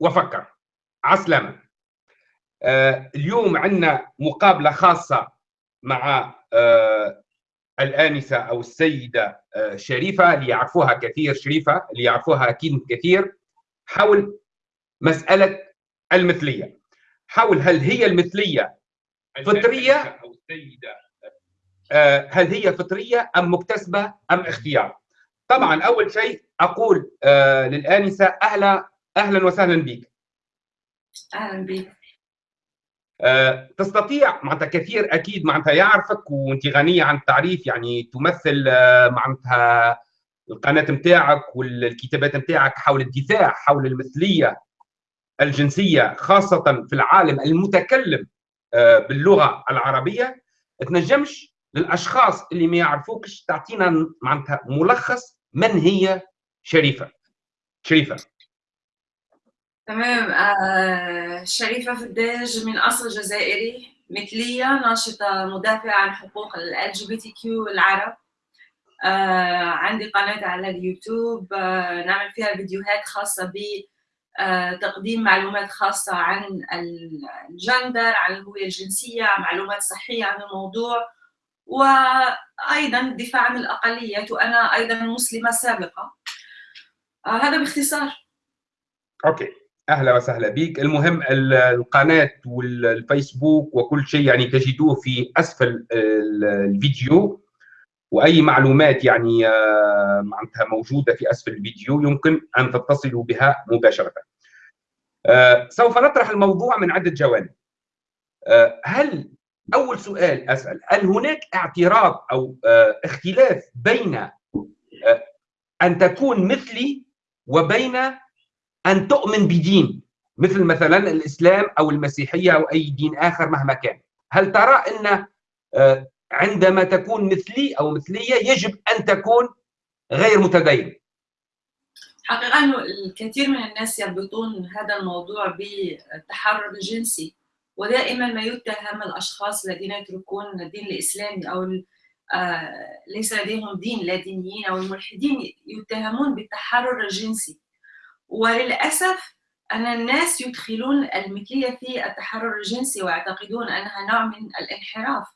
وفكر. عسلامة. آه اليوم عندنا مقابلة خاصة مع آه الآنسة أو السيدة آه شريفة اللي يعرفوها كثير شريفة اللي يعرفوها أكيد كثير حول مسألة المثلية. حول هل هي المثلية فطرية؟ أو السيدة. هل هي فطرية أم مكتسبة أم اختيار؟ طبعا أول شيء أقول للآنسة أهلا أهلا وسهلا بك أهلا بك أه تستطيع معناتها كثير أكيد معناتها يعرفك وأنت غنية عن التعريف يعني تمثل أه معناتها القناة نتاعك والكتابات نتاعك حول الدفاع حول المثلية الجنسية خاصة في العالم المتكلم أه باللغة العربية. تنجمش للأشخاص اللي ما يعرفوكش تعطينا معناتها ملخص من هي شريفة. شريفة. تمام. آه شريفة فداج من أصل جزائري مثلية ناشطة مدافعة عن حقوق ال LGBT العرب. آه عندي قناة على اليوتيوب. آه نعمل فيها فيديوهات خاصة ب تقديم معلومات خاصة عن الجندر عن الهوية الجنسية معلومات صحية عن الموضوع. وأيضا الدفاع عن الأقليات وأنا أيضا مسلمة سابقة. هذا باختصار. أوكي. أهلا وسهلا بك. المهم القناة والفيسبوك وكل شيء يعني تجدوه في أسفل الفيديو. وأي معلومات يعني معناتها موجودة في أسفل الفيديو يمكن أن تتصلوا بها مباشرة. سوف نطرح الموضوع من عدة جوانب. هل أول سؤال أسأل هل هناك اعتراض أو اختلاف بين أن تكون مثلي وبين أن تؤمن بدين مثل مثلا الإسلام أو المسيحية أو أي دين آخر مهما كان. هل ترى أن عندما تكون مثلي أو مثلية يجب أن تكون غير متدين؟ حقيقة أنه الكثير من الناس يربطون هذا الموضوع بالتحرر الجنسي ودائما ما يتهم الأشخاص الذين يتركون الدين الإسلامي أو ليس لديهم دين لا دينيين أو الملحدين يتهمون بالتحرر الجنسي. وللأسف أن الناس يدخلون المثلية في التحرر الجنسي ويعتقدون أنها نوع من الانحراف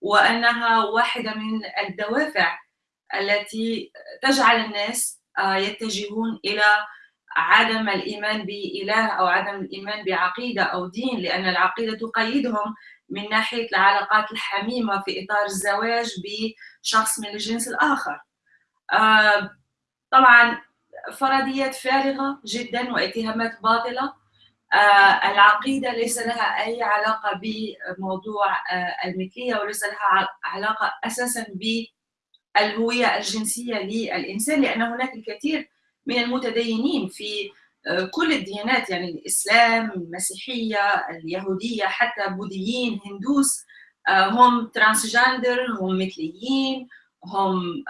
وأنها واحدة من الدوافع التي تجعل الناس يتجهون إلى عدم الإيمان بإله أو عدم الإيمان بعقيدة أو دين لأن العقيدة تقيدهم من ناحية العلاقات الحميمة في إطار الزواج بشخص من الجنس الآخر. طبعا فرضيات فارغة جدا واتهامات باطلة. آه العقيدة ليس لها أي علاقة بموضوع آه المثلية وليس لها علاقة أساسا بالهوية الجنسية للإنسان لأن هناك الكثير من المتدينين في آه كل الديانات يعني الإسلام المسيحية اليهودية حتى بوذيين هندوس هم ترانسجندر هم مثليين هم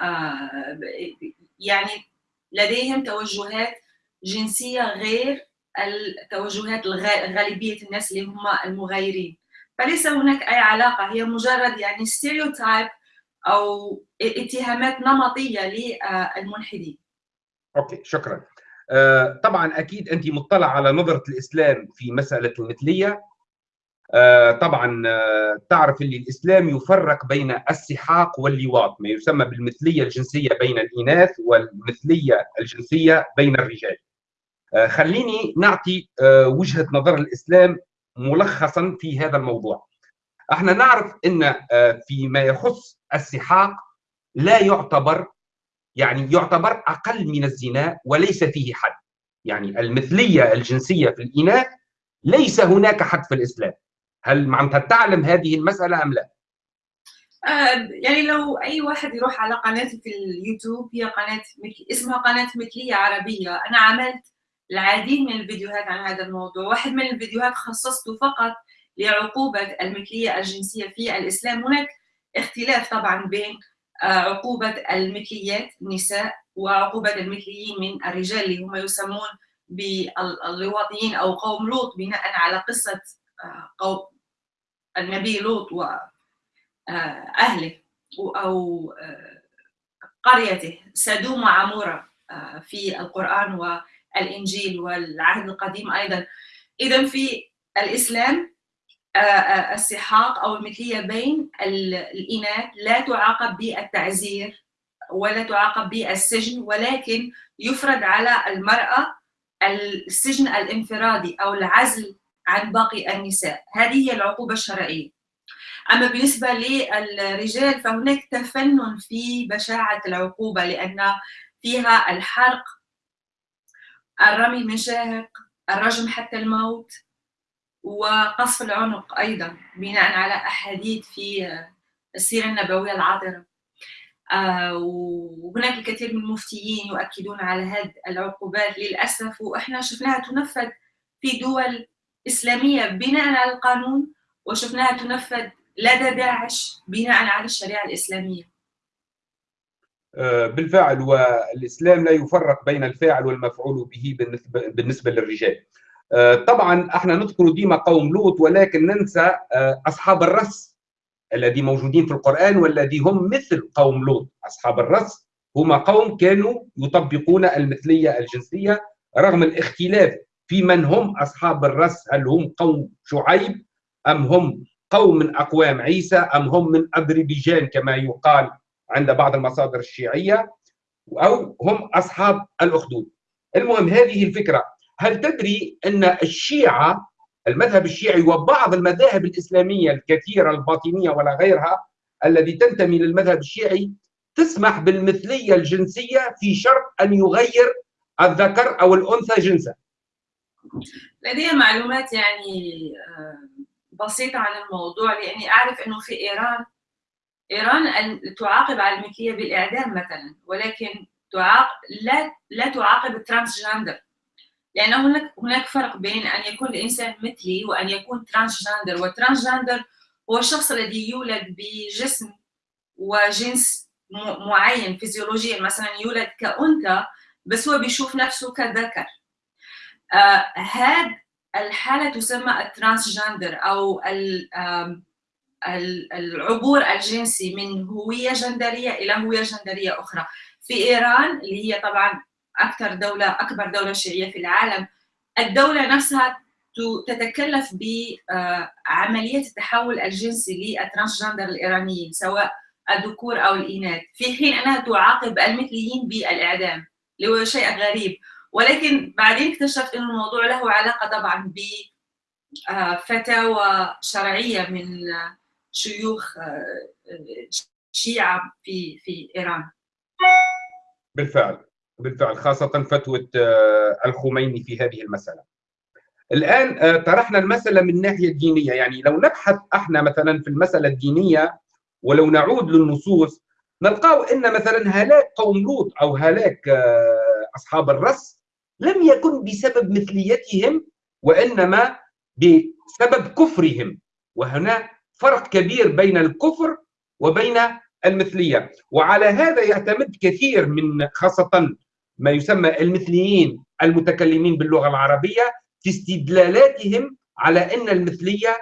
يعني لديهم توجهات جنسية غير التوجهات غالبية الناس اللي هم المغايرين. فليس هناك أي علاقة. هي مجرد يعني stereotype أو اتهامات نمطية للملحدين. okay شكرا. آه طبعا أكيد أنت مطلع على نظرة الإسلام في مسألة المثلية. طبعا آه تعرف اللي الإسلام يفرق بين السحاق واللواط ما يسمى بالمثلية الجنسية بين الإناث والمثلية الجنسية بين الرجال. آه خليني نعطي وجهة نظر الإسلام ملخصا في هذا الموضوع. إحنا نعرف إن فيما يخص السحاق لا يعتبر يعني يعتبر أقل من الزنا وليس فيه حد. يعني المثلية الجنسية في الإناث ليس هناك حد في الإسلام. هل معناتها تعلم هذه المسألة أم لا؟ آه يعني لو أي واحد يروح على قناتي في اليوتيوب هي قناة اسمها قناة مثلية عربية. أنا عملت العديد من الفيديوهات عن هذا الموضوع. واحد من الفيديوهات خصصته فقط لعقوبة المثلية الجنسية في الإسلام. هناك اختلاف طبعا بين عقوبة المثليات النساء وعقوبة المثليين من الرجال اللي هم يسمون باللواطيين أو قوم لوط بناء على قصة قوم النبي لوط وأهله أو قريته سدوم وعمورة في القرآن الانجيل والعهد القديم أيضا. اذا في الإسلام آه، آه، السحاق أو المثلية بين الإناث لا تعاقب بالتعزير ولا تعاقب بالسجن ولكن يفرض على المرأة السجن الانفرادي أو العزل عن باقي النساء. هذه هي العقوبة الشرعية. أما بالنسبة للرجال فهناك تفنن في بشاعة العقوبة لأن فيها الحرق الرمي من شاهق الرجم حتى الموت وقصف العنق أيضا بناء على أحاديث في السيرة النبوية العاطرة. آه، وهناك الكثير من المفتيين يؤكدون على هذه العقوبات للأسف وإحنا شفناها تنفذ في دول إسلامية بناء على القانون وشفناها تنفذ لدى داعش بناء على الشريعة الإسلامية. آه، بالفعل والإسلام لا يفرق بين الفاعل والمفعول به بالنسبة للرجال. آه، طبعا إحنا نذكر ديما قوم لوط ولكن ننسى أصحاب الرس الذي موجودين في القرآن والذي هم مثل قوم لوط أصحاب الرس هم قوم كانوا يطبقون المثلية الجنسية رغم الاختلاف في من هم أصحاب الرس؟ هل هم قوم شعيب أم هم قوم من أقوام عيسى أم هم من أذربيجان كما يقال عند بعض المصادر الشيعية؟ أو هم أصحاب الأخدود؟ المهم هذه الفكرة. هل تدري أن الشيعة المذهب الشيعي وبعض المذاهب الإسلامية الكثيرة الباطنية ولا غيرها الذي تنتمي للمذهب الشيعي تسمح بالمثلية الجنسية في شرط أن يغير الذكر أو الأنثى جنسا؟ لدي معلومات يعني آه، بسيطة عن الموضوع لأني أعرف أنه في إيران إيران تعاقب على المثلية بالإعدام مثلا ولكن تعاقب لا لا تعاقب ال transgender لأن هناك هناك فرق بين أن يكون الإنسان مثلي وأن يكون transgender وال transgender هو الشخص الذي يولد بجسم وجنس معين فيزيولوجيا. مثلا يولد كأنثى بس هو بيشوف نفسه كذكر. هذا الحالة تسمى ال transgender أو العبور الجنسي من هوية جندرية إلى هوية جندرية أخرى. في إيران اللي هي طبعا أكثر دولة أكبر دولة شيعية في العالم الدولة نفسها تتكلف بعمليه التحول الجنسي للترانسجندر الإيرانيين سواء الذكور أو الإناث. في حين أنها تعاقب المثليين بالإعدام اللي هو شيء غريب. ولكن بعدين اكتشفت إنه الموضوع له علاقة طبعا ب فتاوى شرعية من شيوخ شيعة في في إيران. بالفعل بالفعل خاصة فتوى آه، الخميني في هذه المسألة. الآن آه، طرحنا المسألة من الناحية الدينية يعني لو نبحث إحنا مثلا في المسألة الدينية ولو نعود للنصوص نلقاه إن مثلا هلاك قوم لوط أو هلاك آه، أصحاب الرس لم يكن بسبب مثليتهم وإنما بسبب كفرهم. وهنا فرق كبير بين الكفر وبين المثلية. وعلى هذا يعتمد كثير من خاصة ما يسمى المثليين المتكلمين باللغة العربية في استدلالاتهم على إن المثلية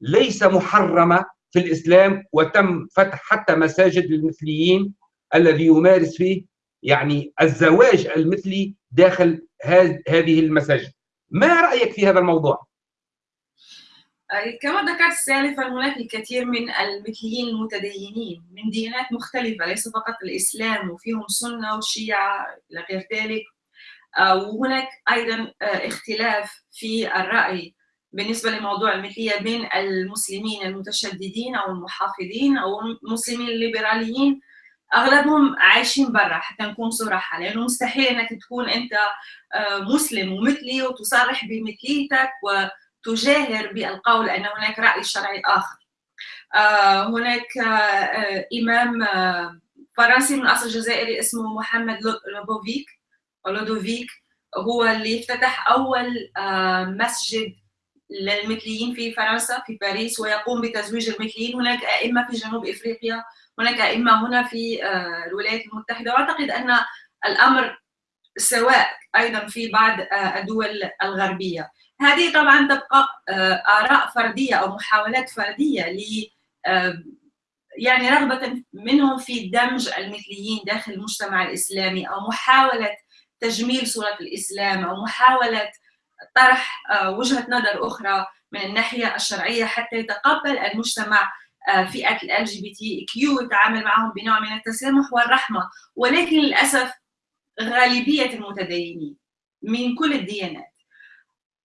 ليس محرمة في الإسلام وتم فتح حتى مساجد للمثليين الذي يمارس فيه يعني الزواج المثلي داخل هذه المساجد. ما رأيك في هذا الموضوع؟ كما ذكرت سالفا هناك الكثير من المثليين المتدينين من ديانات مختلفة ليس فقط الإسلام وفيهم سنة وشيعة إلى غير ذلك. آه، وهناك أيضا آه، اختلاف في الرأي بالنسبة لموضوع المثلية بين المسلمين المتشددين أو المحافظين أو المسلمين الليبراليين أغلبهم عايشين برا حتى نكون صراحة لأنه مستحيل إنك تكون أنت آه، مسلم ومثلي وتصرح بمثليتك تجاهر بالقول أن هناك رأي شرعي آخر. آه، هناك آه، إمام آه، فرنسي من أصل جزائري اسمه محمد لوبوفيك لودوفيك. هو اللي افتتح أول مسجد للمثليين في فرنسا في باريس ويقوم بتزويج المثليين. هناك أئمة في جنوب إفريقيا هناك أئمة هنا في الولايات المتحدة وأعتقد أن الأمر سواء أيضا في بعض الدول الغربية. هذه طبعا تبقى آه، آراء فردية أو محاولات فردية ل آه، يعني رغبة منهم في دمج المثليين داخل المجتمع الإسلامي أو محاولة تجميل صورة الإسلام أو محاولة طرح وجهة نظر أخرى من الناحية الشرعية حتى يتقبل المجتمع فئة ال جي بي تي كيو يتعامل معهم بنوع من التسامح والرحمة. ولكن للأسف غالبية المتدينين من كل الديانات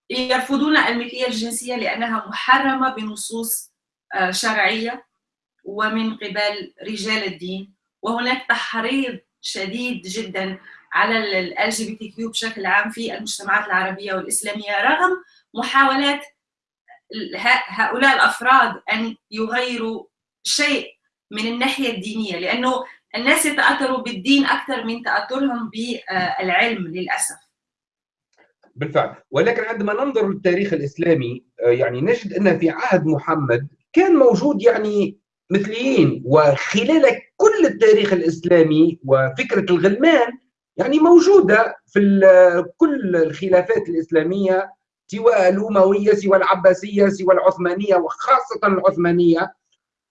يرفضون المثلية الجنسية لأنها محرمة بنصوص شرعية ومن قبل رجال الدين. وهناك تحريض شديد جدا على ال جي بي تي كيو بشكل عام في المجتمعات العربية والإسلامية رغم محاولات هؤلاء الأفراد أن يغيروا شيء من الناحية الدينية لأنه الناس يتأثروا بالدين أكثر من تأثرهم بالعلم للأسف. بالفعل. ولكن عندما ننظر للتاريخ الإسلامي آه، يعني نجد أن في عهد محمد كان موجود يعني مثليين وخلال كل التاريخ الإسلامي وفكرة الغلمان يعني موجودة في كل الخلافات الإسلامية سوى الأموية سوى العباسية سوى العثمانية وخاصة العثمانية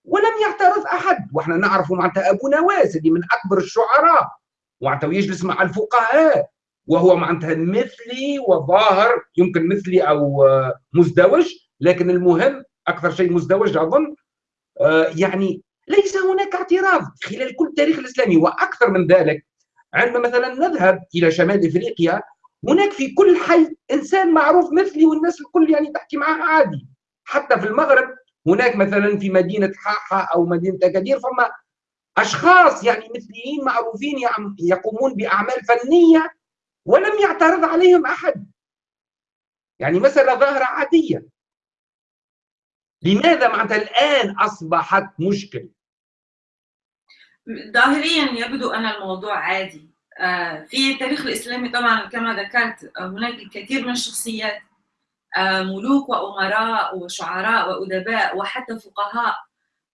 ولم يعترض أحد. وإحنا نعرف معناتها أبو نواس اللي من أكبر الشعراء معناتها ويجلس مع الفقهاء وهو معناتها مثلي وظاهر يمكن مثلي أو مزدوج لكن المهم أكثر شيء مزدوج أظن آه، يعني ليس هناك اعتراض خلال كل التاريخ الإسلامي. وأكثر من ذلك عندما مثلا نذهب إلى شمال إفريقيا هناك في كل حي إنسان معروف مثلي والناس الكل يعني تحكي معاه عادي. حتى في المغرب هناك مثلا في مدينة حاحة أو مدينة اكادير فما أشخاص يعني مثليين معروفين يقومون بأعمال فنية ولم يعترض عليهم أحد. يعني مساله ظاهرة عادية. لماذا معناتها الآن أصبحت مشكلة؟ ظاهريا يبدو أن الموضوع عادي. في التاريخ الإسلامي طبعا كما ذكرت آه، هناك الكثير من الشخصيات آه، ملوك وأمراء وشعراء وأدباء وحتى فقهاء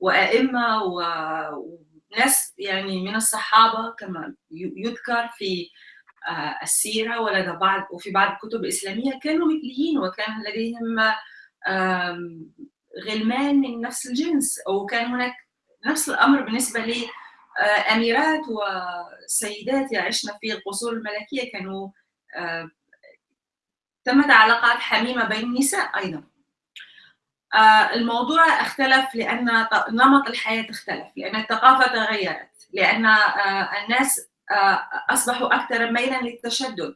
وأئمة وناس يعني من الصحابة كما يذكر في السيرة ولدى بعض وفي بعض الكتب الإسلامية كانوا مثليين وكان لديهم غلمان من نفس الجنس وكان هناك نفس الأمر بالنسبة لي آه، أميرات وسيدات يعشن في القصور الملكية كانوا آه، تمت علاقات حميمة بين النساء أيضا. آه، الموضوع اختلف لأن نمط الحياة اختلف لأن الثقافة تغيرت لأن الناس أصبحوا أكثر ميلا للتشدد.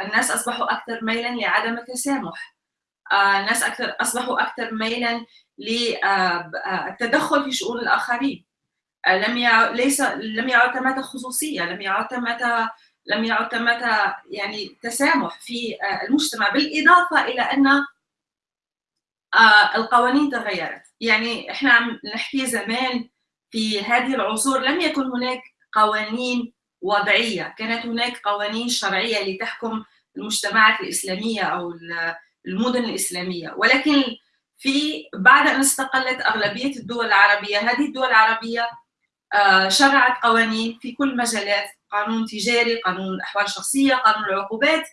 الناس أصبحوا أكثر ميلا لعدم التسامح. الناس أكثر أصبحوا أكثر ميلا للتدخل في شؤون الآخرين. لم يع... ليس لم يعد ثمة خصوصية لم يعد ثمة لم يعد ثمة يعني تسامح في آه، المجتمع بالإضافة إلى أن آه، القوانين تغيرت. يعني إحنا عم نحكي زمان في هذه العصور لم يكن هناك قوانين وضعية. كانت هناك قوانين شرعية لتحكم المجتمعات الإسلامية أو المدن الإسلامية. ولكن في بعد أن استقلت أغلبية الدول العربية هذه الدول العربية آه، شرعت قوانين في كل مجالات قانون تجاري قانون الأحوال الشخصية قانون العقوبات.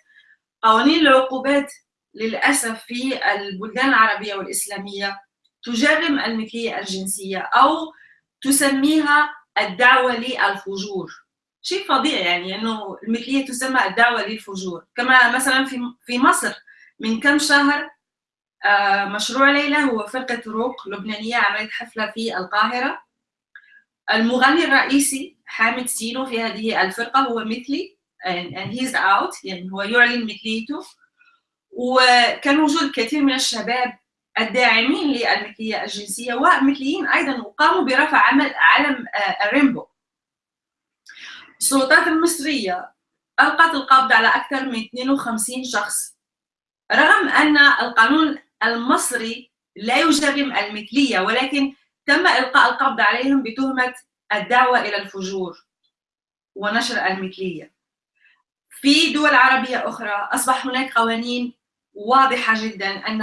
قوانين العقوبات للأسف في البلدان العربية والإسلامية تجرم المثلية الجنسية أو تسميها الدعوة للفجور. شيء فظيع يعني أنه المثلية تسمى الدعوة للفجور. كما مثلا في في مصر من كم شهر آه، مشروع ليلى هو فرقة روك لبنانية عملت حفلة في القاهرة. المغني الرئيسي حامد سينو في هذه الفرقة هو مثلي and he's out يعني هو يعلن مثليته. وكان وجود الكثير من الشباب الداعمين للمثلية الجنسية ومثليين أيضا وقاموا برفع عمل علم آه، الريمبو السلطات المصرية ألقت القبض على أكثر من 52 شخص رغم أن القانون المصري لا يجرم المثلية ولكن تم إلقاء القبض عليهم بتهمة الدعوة إلى الفجور ونشر المثلية. في دول عربية أخرى أصبح هناك قوانين واضحة جدا أن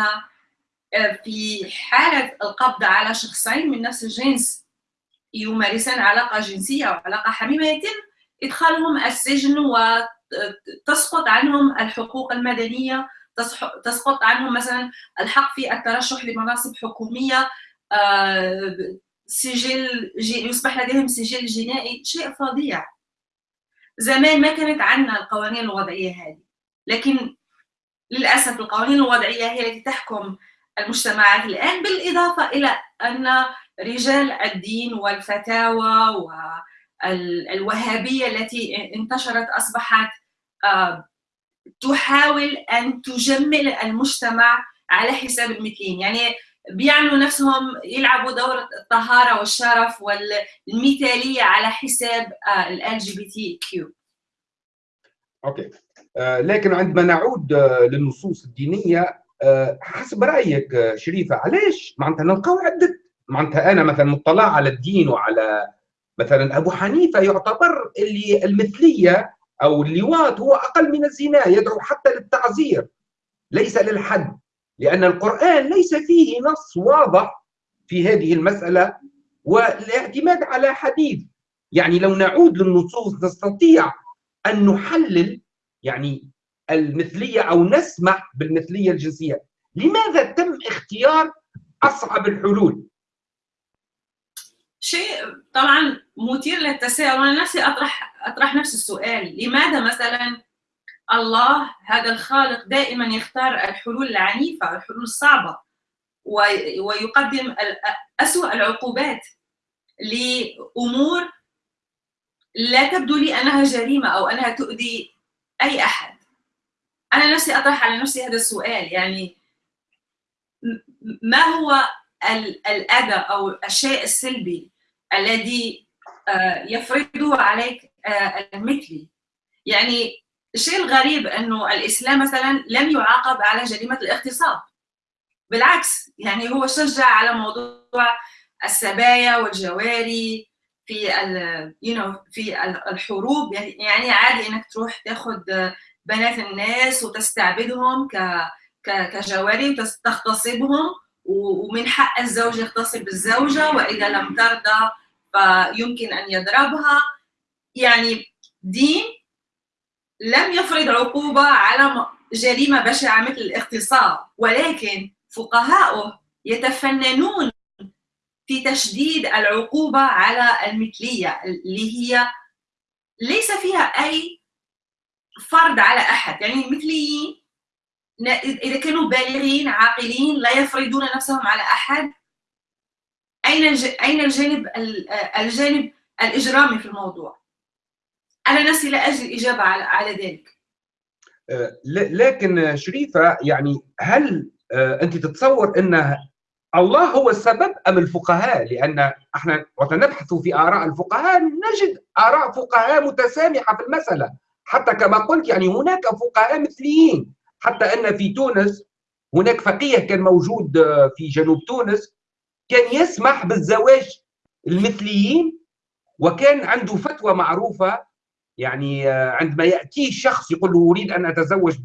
آه، في حالة القبض على شخصين من نفس الجنس يمارسان علاقة جنسية أو علاقة حميمة يتم إدخالهم السجن وتسقط عنهم الحقوق المدنية تسقط عنهم مثلا الحق في الترشح لمناصب حكومية آه، سجل يصبح لديهم سجل جنائي شيء فظيع. زمان ما كانت عندنا القوانين الوضعية هذه لكن للأسف القوانين الوضعية هي التي تحكم المجتمعات الآن بالإضافة إلى أن رجال الدين والفتاوى والوهابية التي انتشرت أصبحت آه، تحاول أن تجمل المجتمع على حساب المثليين. يعني بيعملوا نفسهم يلعبوا دور الطهارة والشرف والمثالية على حساب ال جي بي تي كيو okay. آه لكن عندما نعود آه للنصوص الدينية آه حسب رأيك آه، شريفة علاش معناتها نلقاو عدة معناتها أنا مثلا مطلع على الدين وعلى مثلا أبو حنيفة يعتبر اللي المثلية أو اللواط هو أقل من الزنا يدعو حتى للتعزير ليس للحد. لأن القرآن ليس فيه نص واضح في هذه المسألة والاعتماد على حديث. يعني لو نعود للنصوص نستطيع أن نحلل يعني المثلية أو نسمح بالمثلية الجنسية. لماذا تم اختيار أصعب الحلول؟ شيء طبعا مثير للتساؤل. وأنا نفسي أطرح أطرح نفس السؤال. لماذا مثلا الله هذا الخالق دائما يختار الحلول العنيفة الحلول الصعبة ويقدم أسوأ العقوبات لأمور لا تبدو لي أنها جريمة أو أنها تؤذي أي أحد. أنا نفسي أطرح على نفسي هذا السؤال يعني ما هو الأذى أو الشيء السلبي الذي آه، يفرضه عليك آه، المثلي؟ يعني الشيء الغريب إنه الإسلام مثلا لم يعاقب على جريمة الاغتصاب. بالعكس يعني هو شجع على موضوع السبايا والجواري في ال you know, في الحروب. يعني, يعني عادي إنك تروح تاخذ بنات الناس وتستعبدهم ك كجواري وتغتصبهم ومن حق الزوج يغتصب الزوجة وإذا لم ترضى فيمكن أن يضربها. يعني دين لم يفرض عقوبة على جريمة بشعة مثل الاغتصاب ولكن فقهاؤه يتفننون في تشديد العقوبة على المثلية اللي هي ليس فيها أي فرض على أحد. يعني المثليين إذا كانوا بالغين عاقلين لا يفرضون نفسهم على أين أين الجانب الجانب الإجرامي في الموضوع؟ أنا نفسي لا أجد إجابة على على ذلك. أه، لكن شريفة يعني هل أه، أنت تتصور أن الله هو السبب أم الفقهاء؟ لأن إحنا وقت نبحث في آراء الفقهاء نجد آراء فقهاء متسامحة في المسألة، حتى كما قلت يعني هناك فقهاء مثليين، حتى أن في تونس هناك فقيه كان موجود أه، في جنوب تونس كان يسمح بالزواج المثليين وكان عنده فتوى معروفة يعني آه، عندما ياتيه شخص يقول له أريد أن أتزوج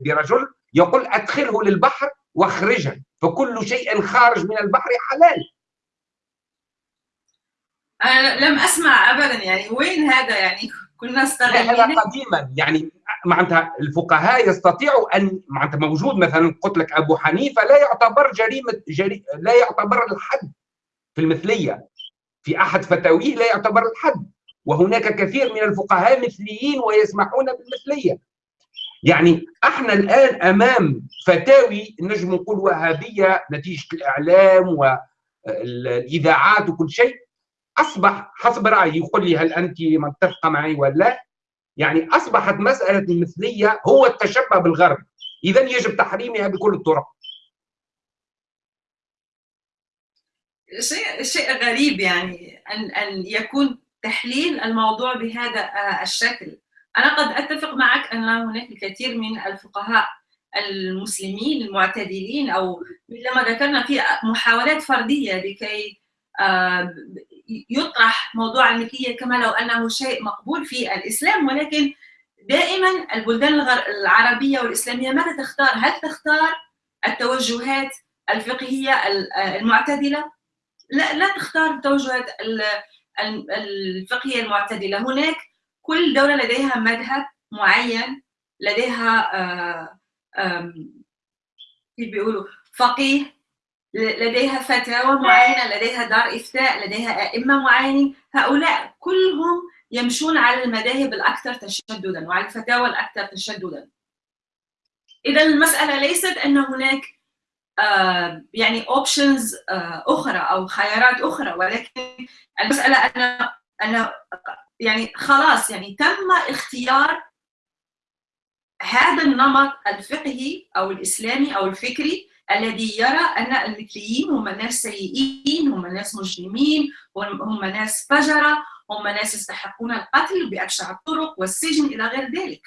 برجل يقول أدخله للبحر وأخرجه فكل شيء خارج من البحر حلال. أنا لم أسمع ابدا يعني وين هذا؟ يعني كنا استغلين هذا قديما. يعني معناتها الفقهاء يستطيعوا أن معناتها موجود مثلا قلت لك أبو حنيفة لا يعتبر جريمة جري لا يعتبر الحد في المثلية. في أحد فتاويه لا يعتبر الحد. وهناك كثير من الفقهاء مثليين ويسمحون بالمثلية. يعني إحنا الآن أمام فتاوي نجم نقول وهابية نتيجة الإعلام والإذاعات وكل شيء. أصبح حسب رأيي يقول لي هل أنت متفقة معي ولا لا؟ يعني أصبحت مسألة المثلية هو التشبه بالغرب. اذا يجب تحريمها بكل الطرق. شيء شيء غريب يعني ان أن يكون تحليل الموضوع بهذا آه، الشكل أنا قد أتفق معك أن هناك الكثير من الفقهاء المسلمين المعتدلين أو مثل ما ذكرنا في محاولات فردية لكي آه، يطرح موضوع المثليه كما لو أنه شيء مقبول في الإسلام ولكن دائما البلدان العربية والإسلامية ماذا تختار؟ هل تختار التوجهات الفقهية المعتدلة؟ لا لا تختار التوجهات الفقهية المعتدلة، هناك كل دولة لديها مذهب معين لديها آه، كيف بيقولوا فقيه لديها فتاوى معينة لديها دار إفتاء لديها أئمة معينين هؤلاء كلهم يمشون على المذاهب الأكثر تشددا وعلى الفتاوى الأكثر تشددا. اذا المسألة ليست أن هناك يعني اوبشنز آه أخرى أو خيارات أخرى. ولكن المسألة ان ان يعني خلاص يعني تم اختيار هذا النمط الفقهي أو الإسلامي أو الفكري الذي يرى أن المثليين هم ناس سيئين هم ناس مجرمين هم ناس فجرة هم ناس يستحقون القتل بأبشع الطرق والسجن إلى غير ذلك.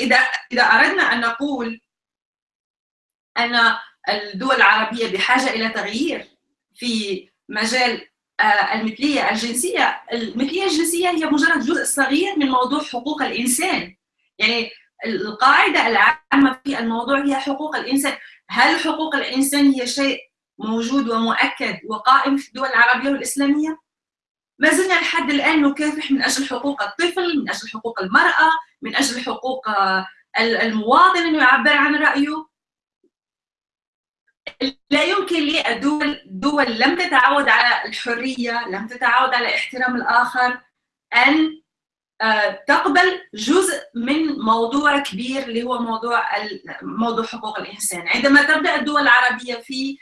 إذا إذا أردنا أن نقول أن الدول العربية بحاجة إلى تغيير في مجال المثلية الجنسية، المثلية الجنسية هي مجرد جزء صغير من موضوع حقوق الإنسان. يعني القاعدة العامة في الموضوع هي حقوق الإنسان، هل حقوق الإنسان هي شيء موجود ومؤكد وقائم في الدول العربية والإسلامية؟ ما زلنا لحد الآن نكافح من أجل حقوق الطفل، من أجل حقوق المرأة، من أجل حقوق المواطن انه يعبر عن رأيه. لا يمكن للدول دول لم تتعود على الحرية، لم تتعود على احترام الآخر أن تقبل جزء من موضوع كبير اللي هو موضوع موضوع حقوق الإنسان، عندما تبدأ الدول العربية في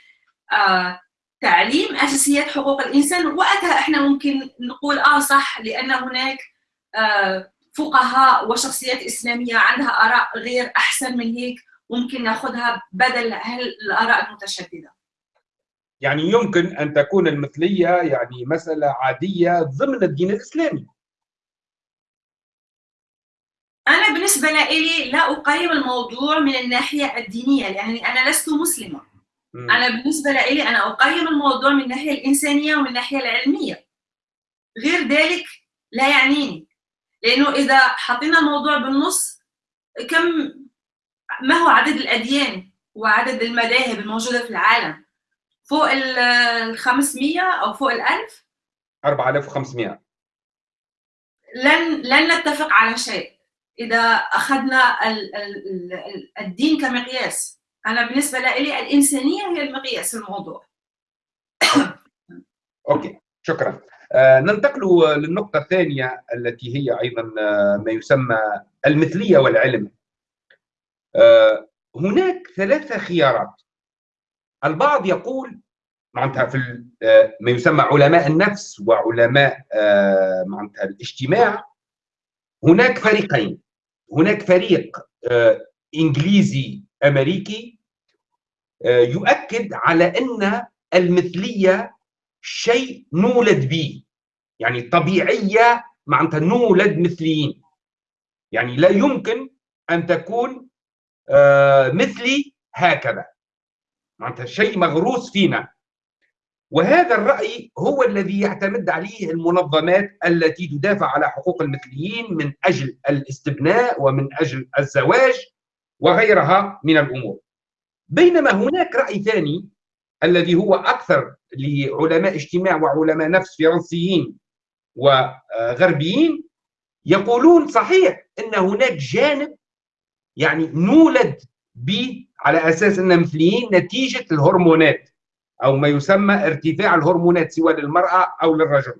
تعليم أساسيات حقوق الإنسان وقتها إحنا ممكن نقول آه صح لأن هناك فقهاء وشخصيات إسلامية عندها آراء غير أحسن من هيك. ممكن ناخذها بدل الآراء المتشددة. يعني يمكن أن تكون المثلية يعني مسألة عادية ضمن الدين الإسلامي. أنا بالنسبة لي لا أقيم الموضوع من الناحية الدينية لاني أنا لست مسلمة. م. أنا بالنسبة لي أنا أقيم الموضوع من الناحية الإنسانية ومن الناحية العلمية. غير ذلك لا يعنيني. لأنه إذا حطينا الموضوع بالنص كم ما هو عدد الأديان وعدد المذاهب الموجودة في العالم؟ فوق ال 500 أو فوق ال 1000 4500 لن لن نتفق على شيء. إذا أخذنا ال ال الدين كمقياس أنا بالنسبة لي الإنسانية هي المقياس الموضوع. أوكي شكرا. آه ننتقل للنقطة الثانية التي هي أيضا آه ما يسمى المثلية والعلم. هناك ثلاثة خيارات. البعض يقول معناتها في ما يسمى علماء النفس وعلماء معناتها الاجتماع هناك فريقين. هناك فريق إنجليزي أمريكي يؤكد على أن المثلية شيء نولد به. يعني طبيعية معناتها نولد مثليين. يعني لا يمكن أن تكون مثلي هكذا. معناتها شيء مغروس فينا. وهذا الرأي هو الذي يعتمد عليه المنظمات التي تدافع على حقوق المثليين من أجل الاستبناء ومن أجل الزواج وغيرها من الأمور. بينما هناك رأي ثاني الذي هو أكثر لعلماء اجتماع وعلماء نفس فرنسيين وغربيين يقولون صحيح أن هناك جانب يعني نولد به على أساس أن مثليين نتيجة الهرمونات أو ما يسمى ارتفاع الهرمونات سواء للمرأة أو للرجل.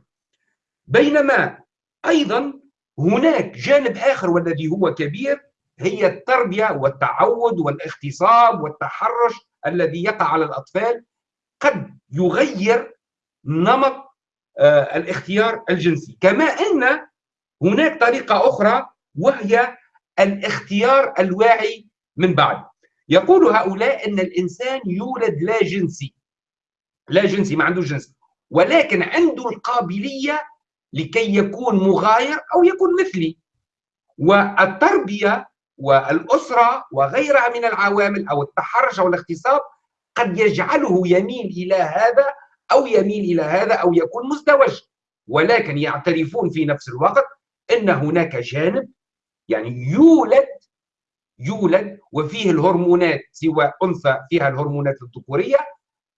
بينما أيضا هناك جانب آخر والذي هو كبير هي التربية والتعود والاغتصاب والتحرش الذي يقع على الأطفال قد يغير نمط آه الاختيار الجنسي. كما أن هناك طريقة أخرى وهي الاختيار الواعي من بعد. يقول هؤلاء إن الإنسان يولد لا جنسي. لا جنسي ما عنده جنس. ولكن عنده القابلية لكي يكون مغاير أو يكون مثلي. والتربية والأسرة وغيرها من العوامل أو التحرش أو الاغتصاب قد يجعله يميل إلى هذا أو يميل إلى هذا أو يكون مزدوج. ولكن يعترفون في نفس الوقت إن هناك جانب يعني يولد يولد وفيه الهرمونات سواء أنثى فيها الهرمونات الذكورية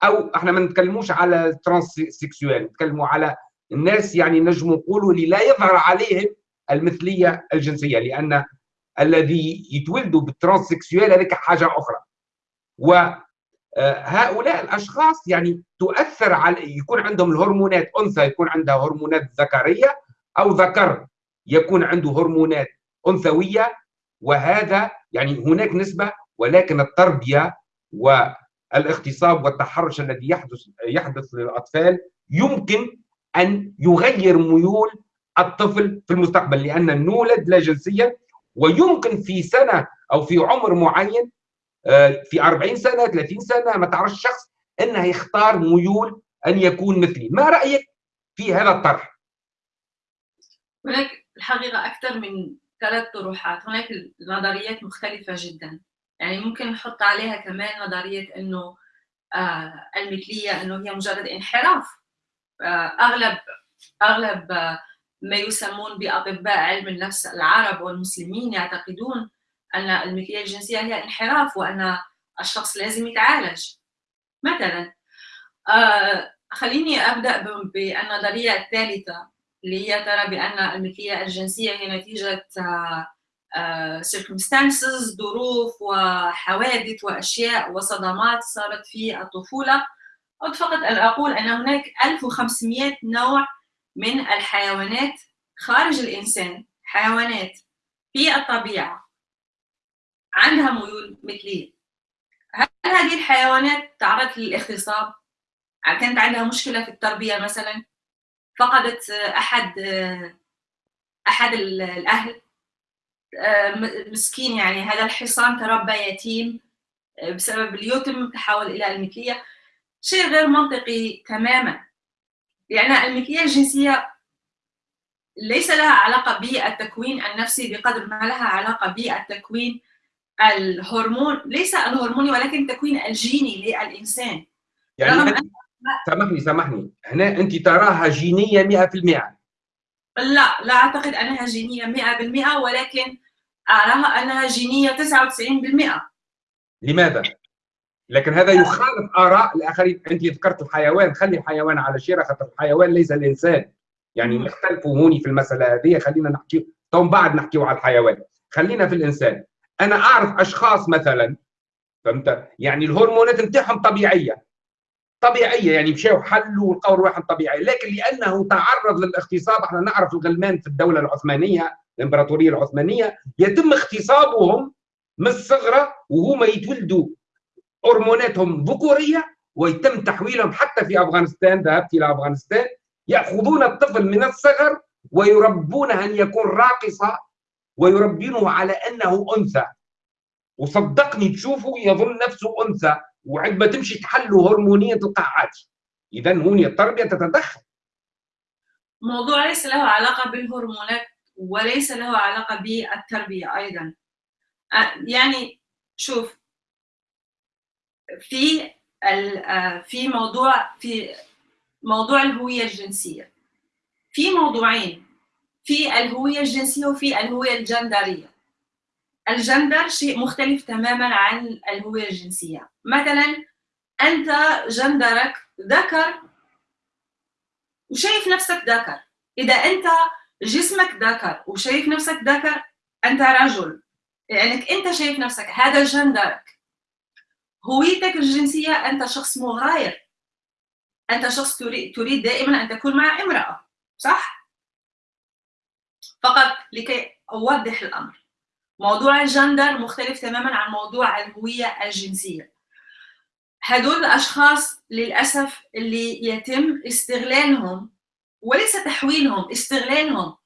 أو إحنا ما نتكلموش على ال transsexual نتكلموا على الناس يعني نجم نقولوا اللي لا يظهر عليهم المثلية الجنسية لأن الذي يتولدوا بال transsexual هذيك حاجة أخرى. وهؤلاء الأشخاص يعني تؤثر على يكون عندهم الهرمونات أنثى يكون عندها هرمونات ذكرية أو ذكر يكون عنده هرمونات أنثوية وهذا يعني هناك نسبة ولكن التربية والإغتصاب والتحرش الذي يحدث يحدث للأطفال يمكن أن يغير ميول الطفل في المستقبل لأن نولد لا جنسيا ويمكن في سنة أو في عمر معين آه، في 40 سنة 30 سنة ما تعرفش الشخص إنه يختار ميول أن يكون مثلي. ما رأيك في هذا الطرح؟ هناك الحقيقة أكثر من ثلاث طروحات. هناك نظريات مختلفة جدا. يعني ممكن نحط عليها كمان نظرية إنه آه المثلية إنه هي مجرد انحراف. آه أغلب أغلب آه ما يسمون بأطباء علم النفس العرب والمسلمين يعتقدون أن المثلية الجنسية هي انحراف وأن الشخص لازم يتعالج. مثلا آه خليني أبدأ بالنظرية الثالثة. اللي هي ترى بأن المثليه الجنسية هي نتيجة آه uh, circumstances ظروف وحوادث وأشياء وصدمات صارت في الطفولة. أود فقط أن أقول أن هناك 1500 نوع من الحيوانات خارج الإنسان حيوانات في الطبيعة عندها ميول مثلية. هل هذه الحيوانات تعرضت للاغتصاب؟ كانت عندها مشكلة في التربية مثلا؟ فقدت أحد أحد الأهل. مسكين يعني. هذا الحصان تربى يتيم بسبب اليتم تحول إلى المثليه شيء غير منطقي تماما. لأن المثليه الجنسية ليس لها علاقة بالتكوين النفسي بقدر ما لها علاقة بالتكوين الهرمون. ليس الهرموني ولكن التكوين الجيني للإنسان. يعني سامحني سامحني. هنا أنت تراها جينية 100% لا لا أعتقد أنها جينية 100% ولكن أراها أنها جينية 99% لماذا؟ لكن هذا يخالف آراء الآخرين. أنت ذكرت الحيوان. خلي الحيوان على شيرة خاطر الحيوان ليس الإنسان. يعني نختلفوا هوني في المسألة هذه. خلينا نحكي تو بعد نحكيو على الحيوان. خلينا في الإنسان. أنا أعرف أشخاص مثلا فهمت؟ يعني الهرمونات نتاعهم طبيعية. طبيعية يعني مشاو حلوا ولقوا رواحهم طبيعيه لكن لأنه تعرض للاغتصاب إحنا نعرف الغلمان في الدولة العثمانية الإمبراطورية العثمانية يتم اغتصابهم من الصغرى وهما يتولدوا هرموناتهم ذكورية ويتم تحويلهم حتى في أفغانستان ذهبت إلى أفغانستان يأخذون الطفل من الصغر ويربونه أن يكون راقصة ويربونه على أنه أنثى. وصدقني تشوفه يظن نفسه أنثى. وعندما تمشي تحله هرمونيا تلقى عادي اذا هون التربية تتدخل. موضوع ليس له علاقة بالهرمونات وليس له علاقة بالتربية أيضا. يعني شوف في في موضوع في موضوع الهوية الجنسية. في موضوعين في الهوية الجنسية وفي الهوية الجندرية. الجندر شيء مختلف تماما عن الهوية الجنسية. مثلا أنت جندرك ذكر وشايف نفسك ذكر. إذا أنت جسمك ذكر وشايف نفسك ذكر أنت رجل. لانك يعني أنت شايف نفسك هذا جندرك. هويتك الجنسية أنت شخص مغاير. أنت شخص تريد دائما أن تكون مع امرأة صح؟ فقط لكي أوضح الأمر. موضوع الجندر مختلف تماما عن موضوع الهوية الجنسية. هدول الأشخاص للأسف اللي يتم استغلالهم وليس تحويلهم استغلالهم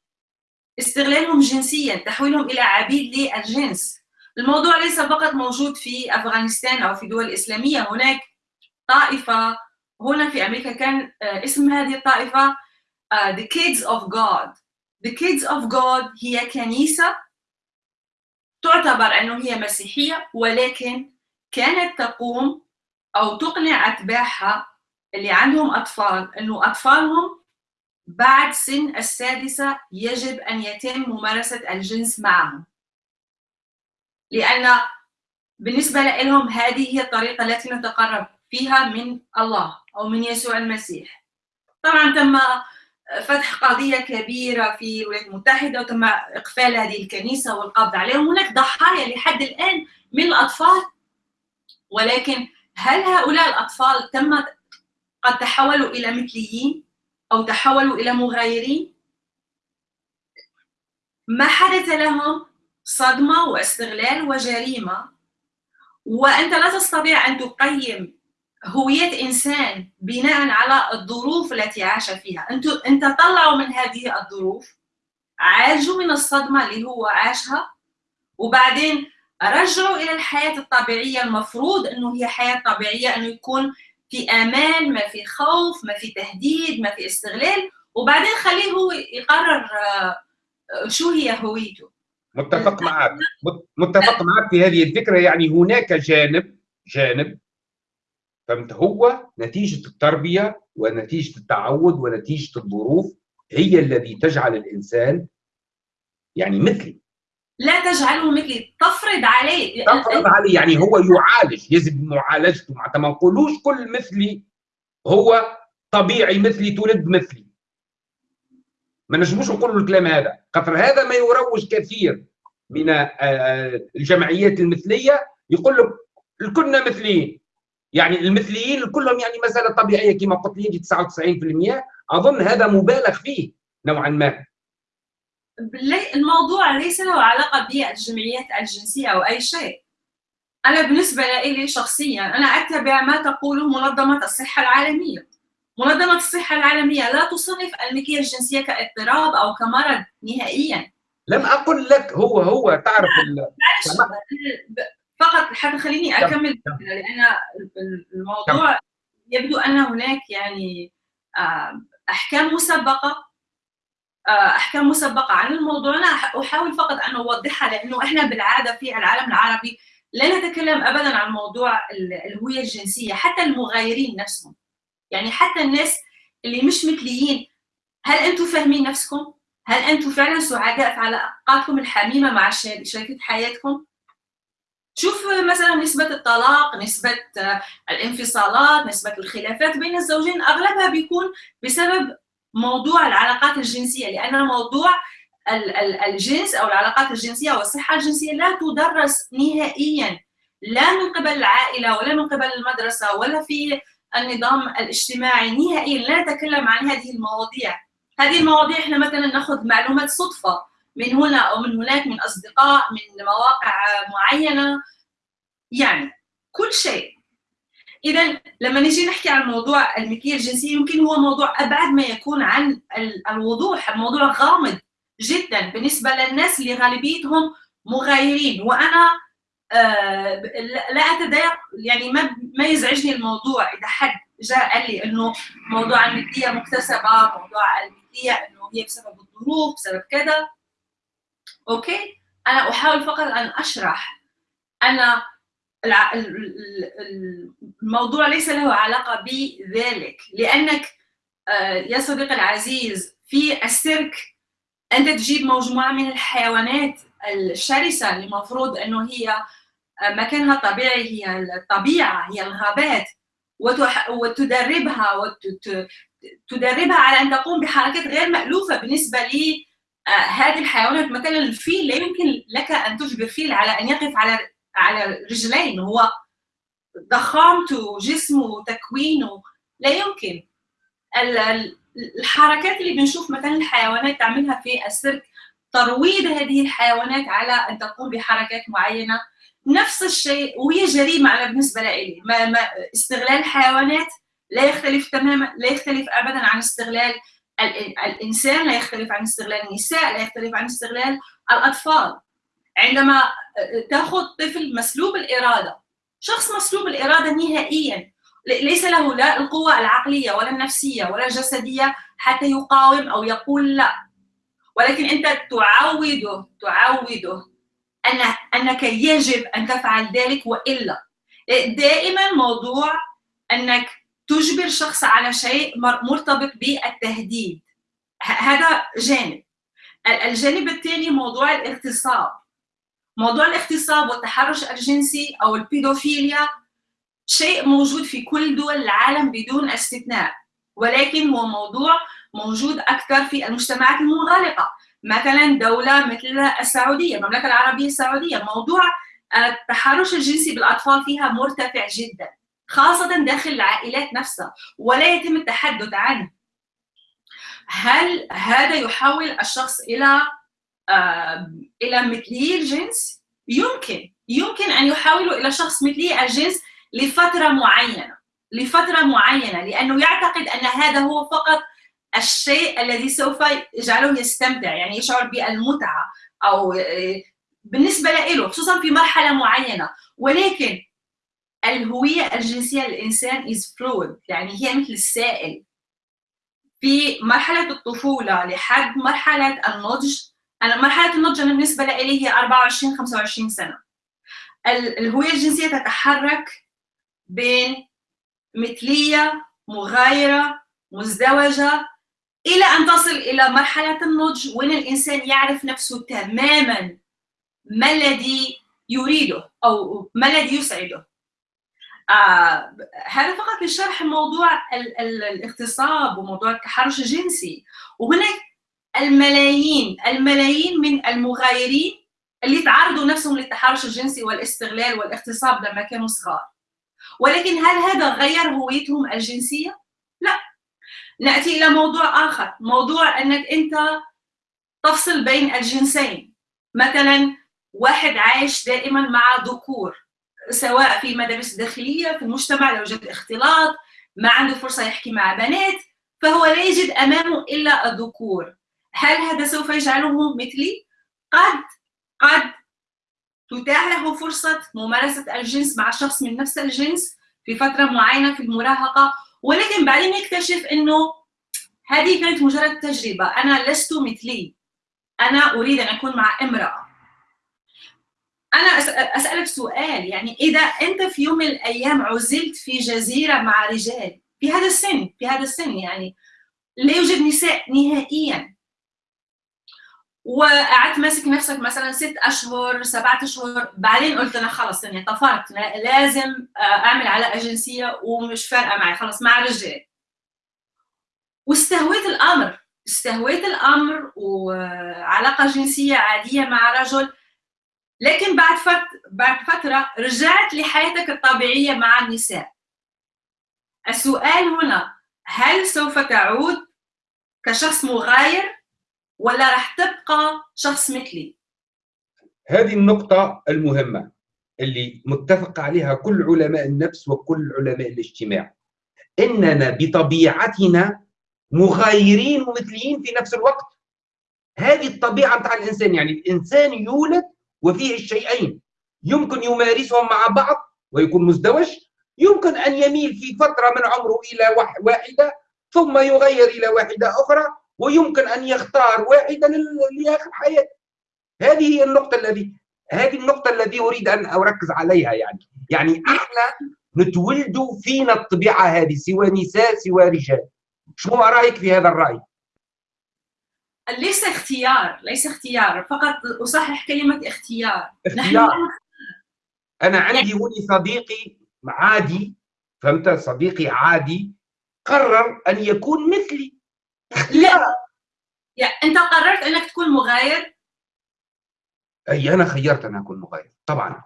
استغلالهم جنسيا تحويلهم إلى عبيد للجنس. الموضوع ليس فقط موجود في أفغانستان أو في دول إسلامية. هناك طائفة هنا في أمريكا كان آه، اسم هذه الطائفة uh, The Kids of God. The Kids of God هي كنيسة تعتبر أنه هي مسيحية ولكن كانت تقوم أو تقنع أتباعها اللي عندهم أطفال إنه أطفالهم بعد سن السادسة يجب أن يتم ممارسة الجنس معهم. لأن بالنسبة لهم هذه هي الطريقة التي نتقرب فيها من الله أو من يسوع المسيح. طبعا تم فتح قضية كبيرة في الولايات المتحدة وتم إقفال هذه الكنيسة والقبض عليهم هناك ضحايا لحد الآن من الأطفال ولكن هل هؤلاء الأطفال تم قد تحولوا إلى مثليين أو تحولوا إلى مغايرين؟ ما حدث لهم؟ صدمة واستغلال وجريمة. وأنت لا تستطيع أن تقيم هوية إنسان بناء على الظروف التي عاش فيها. أنت, أنت طلعوا من هذه الظروف عالجوا من الصدمة اللي هو عاشها وبعدين رجعوا إلى الحياة الطبيعية. المفروض أنه هي حياة طبيعية أنه يكون في أمان ما في خوف ما في تهديد ما في استغلال. وبعدين خليه هو يقرر آه، شو هي هويته. متفق معك. متفق معك في هذه الفكرة. يعني هناك جانب جانب فهمت هو نتيجة التربية ونتيجة التعود ونتيجة الظروف هي الذي تجعل الإنسان يعني مثلي. لا تجعله مثلي تفرض عليه. تفرض عليه يعني هو يعالج يجب معالجته معناتها ما نقولوش كل مثلي هو طبيعي مثلي تولد مثلي. ما نجموش نقولوا الكلام هذا. خاطر هذا ما يروج كثير من آه، آه، الجمعيات المثلية يقول لك الكلنا مثليين. يعني المثليين كلهم يعني مساله طبيعية كما قلت لي 99% أظن هذا مبالغ فيه نوعا ما. الموضوع ليس له علاقة بالجمعيات الجنسية أو أي شيء. أنا بالنسبة لي شخصيا أنا أتبع ما تقوله منظمة الصحة العالمية. منظمة الصحة العالمية لا تصنف الملكية الجنسية كاضطراب أو كمرض نهائيا. لم أقل لك هو هو تعرف فقط حتى خليني أكمل لأن الموضوع يبدو ان هناك يعني آه، أحكام مسبقة آه، أحكام مسبقة عن الموضوع أنا أحاول فقط أن أوضحها لأنه إحنا بالعادة في العالم العربي لا نتكلم ابدا عن موضوع الهوية الجنسية حتى المغايرين نفسهم يعني حتى الناس اللي مش مثليين هل أنتم فاهمين نفسكم؟ هل أنتم فعلا سعداء في علاقاتكم الحميمة مع شريكة حياتكم؟ شوف مثلا نسبة الطلاق، نسبة آه، الانفصالات، نسبة الخلافات بين الزوجين أغلبها بيكون بسبب موضوع العلاقات الجنسية لأن موضوع الجنس أو العلاقات الجنسية والصحه الجنسية لا تدرس نهائيا لا من قبل العائلة ولا من قبل المدرسة ولا في النظام الاجتماعي نهائيا لا نتكلم عن هذه المواضيع. هذه المواضيع إحنا مثلا نأخذ معلومات صدفة. من هنا أو من هناك من أصدقاء من مواقع معينة. يعني كل شيء. اذا لما نجي نحكي عن موضوع الملكيه الجنسيه يمكن هو موضوع أبعد ما يكون عن الوضوح الموضوع غامض جدا بالنسبة للناس اللي غالبيتهم مغايرين. وأنا آه لا أتضايق يعني ما ما يزعجني الموضوع. إذا حد جاء قال لي إنه موضوع الملكيه مكتسبة موضوع الملكيه إنه هي بسبب الظروف بسبب كذا أوكي؟ أنا أحاول فقط أن أشرح. أنا الموضوع ليس له علاقة بذلك. لأنك آه، يا صديقي العزيز في السيرك أنت تجيب مجموعة من الحيوانات الشرسة اللي المفروض أنه هي آه، مكانها طبيعي هي الطبيعة هي الغابات وتدربها وتدربها على أن تقوم بحركات غير مألوفة بالنسبة لي هذه الحيوانات مثلا الفيل لا يمكن لك أن تجبر فيل على أن يقف على على رجلين هو ضخامته جسمه تكوينه لا يمكن. الحركات اللي بنشوف مثلا الحيوانات تعملها في السيرك ترويض هذه الحيوانات على أن تقوم بحركات معينة نفس الشيء وهي جريمة أنا بالنسبة لي ما ما استغلال الحيوانات لا يختلف تماما لا يختلف ابدا عن استغلال الإنسان لا يختلف عن استغلال النساء لا يختلف عن استغلال الأطفال. عندما تأخذ طفل مسلوب الإرادة شخص مسلوب الإرادة نهائيا ليس له لا القوة العقلية ولا النفسية ولا الجسدية حتى يقاوم أو يقول لا. ولكن أنت تعوده تعوده ان أنك يجب أن تفعل ذلك وإلا. دائما موضوع أنك تجبر شخص على شيء مرتبط بالتهديد. هذا جانب. الجانب الثاني موضوع الاغتصاب. موضوع الاغتصاب والتحرش الجنسي أو البيدوفيليا شيء موجود في كل دول العالم بدون استثناء ولكن هو موضوع موجود أكثر في المجتمعات المنغلقة. مثلا دولة مثل السعودية المملكة العربية السعودية موضوع التحرش الجنسي بالأطفال فيها مرتفع جدا. خاصة داخل العائلات نفسها ولا يتم التحدث عنه. هل هذا يحول الشخص إلى إلى مثلي الجنس؟ يمكن. يمكن أن يحولوا إلى شخص مثلي الجنس لفترة معينة. لفترة معينة لأنه يعتقد أن هذا هو فقط الشيء الذي سوف يجعله يستمتع يعني يشعر بالمتعة أو بالنسبة له خصوصا في مرحلة معينة. ولكن الهوية الجنسية للإنسان is fluid يعني هي مثل السائل. في مرحلة الطفولة لحد مرحلة النضج أنا مرحلة النضج أنا بالنسبة لي هي 24 25 سنة. الهوية الجنسية تتحرك بين مثلية مغايرة مزدوجة إلى أن تصل إلى مرحلة النضج وين الإنسان يعرف نفسه تماما ما الذي يريده أو ما الذي يسعده. آه هذا فقط لشرح موضوع ال ال الاغتصاب وموضوع التحرش الجنسي. وهناك الملايين الملايين من المغايرين اللي تعرضوا نفسهم للتحرش الجنسي والاستغلال والاغتصاب لما كانوا صغار. ولكن هل هذا غير هويتهم الجنسية؟ لا. نأتي إلى موضوع آخر موضوع أنك أنت تفصل بين الجنسين. مثلا واحد عايش دائما مع ذكور. سواء في المدارس الداخلية في المجتمع لو وجد اختلاط ما عنده فرصة يحكي مع بنات فهو لا يجد أمامه إلا الذكور. هل هذا سوف يجعله مثلي؟ قد قد تتاح له فرصة ممارسة الجنس مع شخص من نفس الجنس في فترة معينة في المراهقة. ولكن بعدين يكتشف إنه هذه كانت مجرد تجربة. أنا لست مثلي. أنا أريد أن أكون مع امرأة. أنا أسألك سؤال يعني إذا أنت في يوم من الأيام عزلت في جزيرة مع رجال في هذا السن في هذا السن يعني لا يوجد نساء نهائيا. وقعدت ماسك نفسك مثلا ست أشهر سبعة أشهر بعدين قلت أنا خلص يعني طفرت لازم أعمل علاقه جنسيه ومش فارقة معي خلص مع رجال واستهويت الأمر استهويت الأمر وعلاقة جنسية عادية مع رجل لكن بعد فترة بعد فترة رجعت لحياتك الطبيعية مع النساء. السؤال هنا هل سوف تعود كشخص مغاير ولا راح تبقى شخص مثلي؟ هذه النقطة المهمة اللي متفق عليها كل علماء النفس وكل علماء الاجتماع. إننا بطبيعتنا مغايرين ومثليين في نفس الوقت. هذه الطبيعة متاع الإنسان يعني الإنسان يولد وفيه الشيئين. يمكن يمارسهم مع بعض ويكون مزدوج. يمكن أن يميل في فترة من عمره إلى واحدة ثم يغير إلى واحدة أخرى ويمكن أن يختار واحدة لآخر حياته. هذه هي النقطة الذي هذه النقطة التي أريد أن أركز عليها يعني. يعني إحنا نتولد فينا الطبيعة هذه سوى نساء سوى رجال. شو رأيك في هذا الرأي؟ ليس اختيار ليس اختيار فقط أصحح كلمة اختيار. اختيار. أنا عندي هوني صديقي عادي فهمت؟ صديقي عادي قرر أن يكون مثلي. اختيار. لا أنت قررت أنك تكون مغاير؟ أي أنا خيرت أن أكون مغاير طبعا.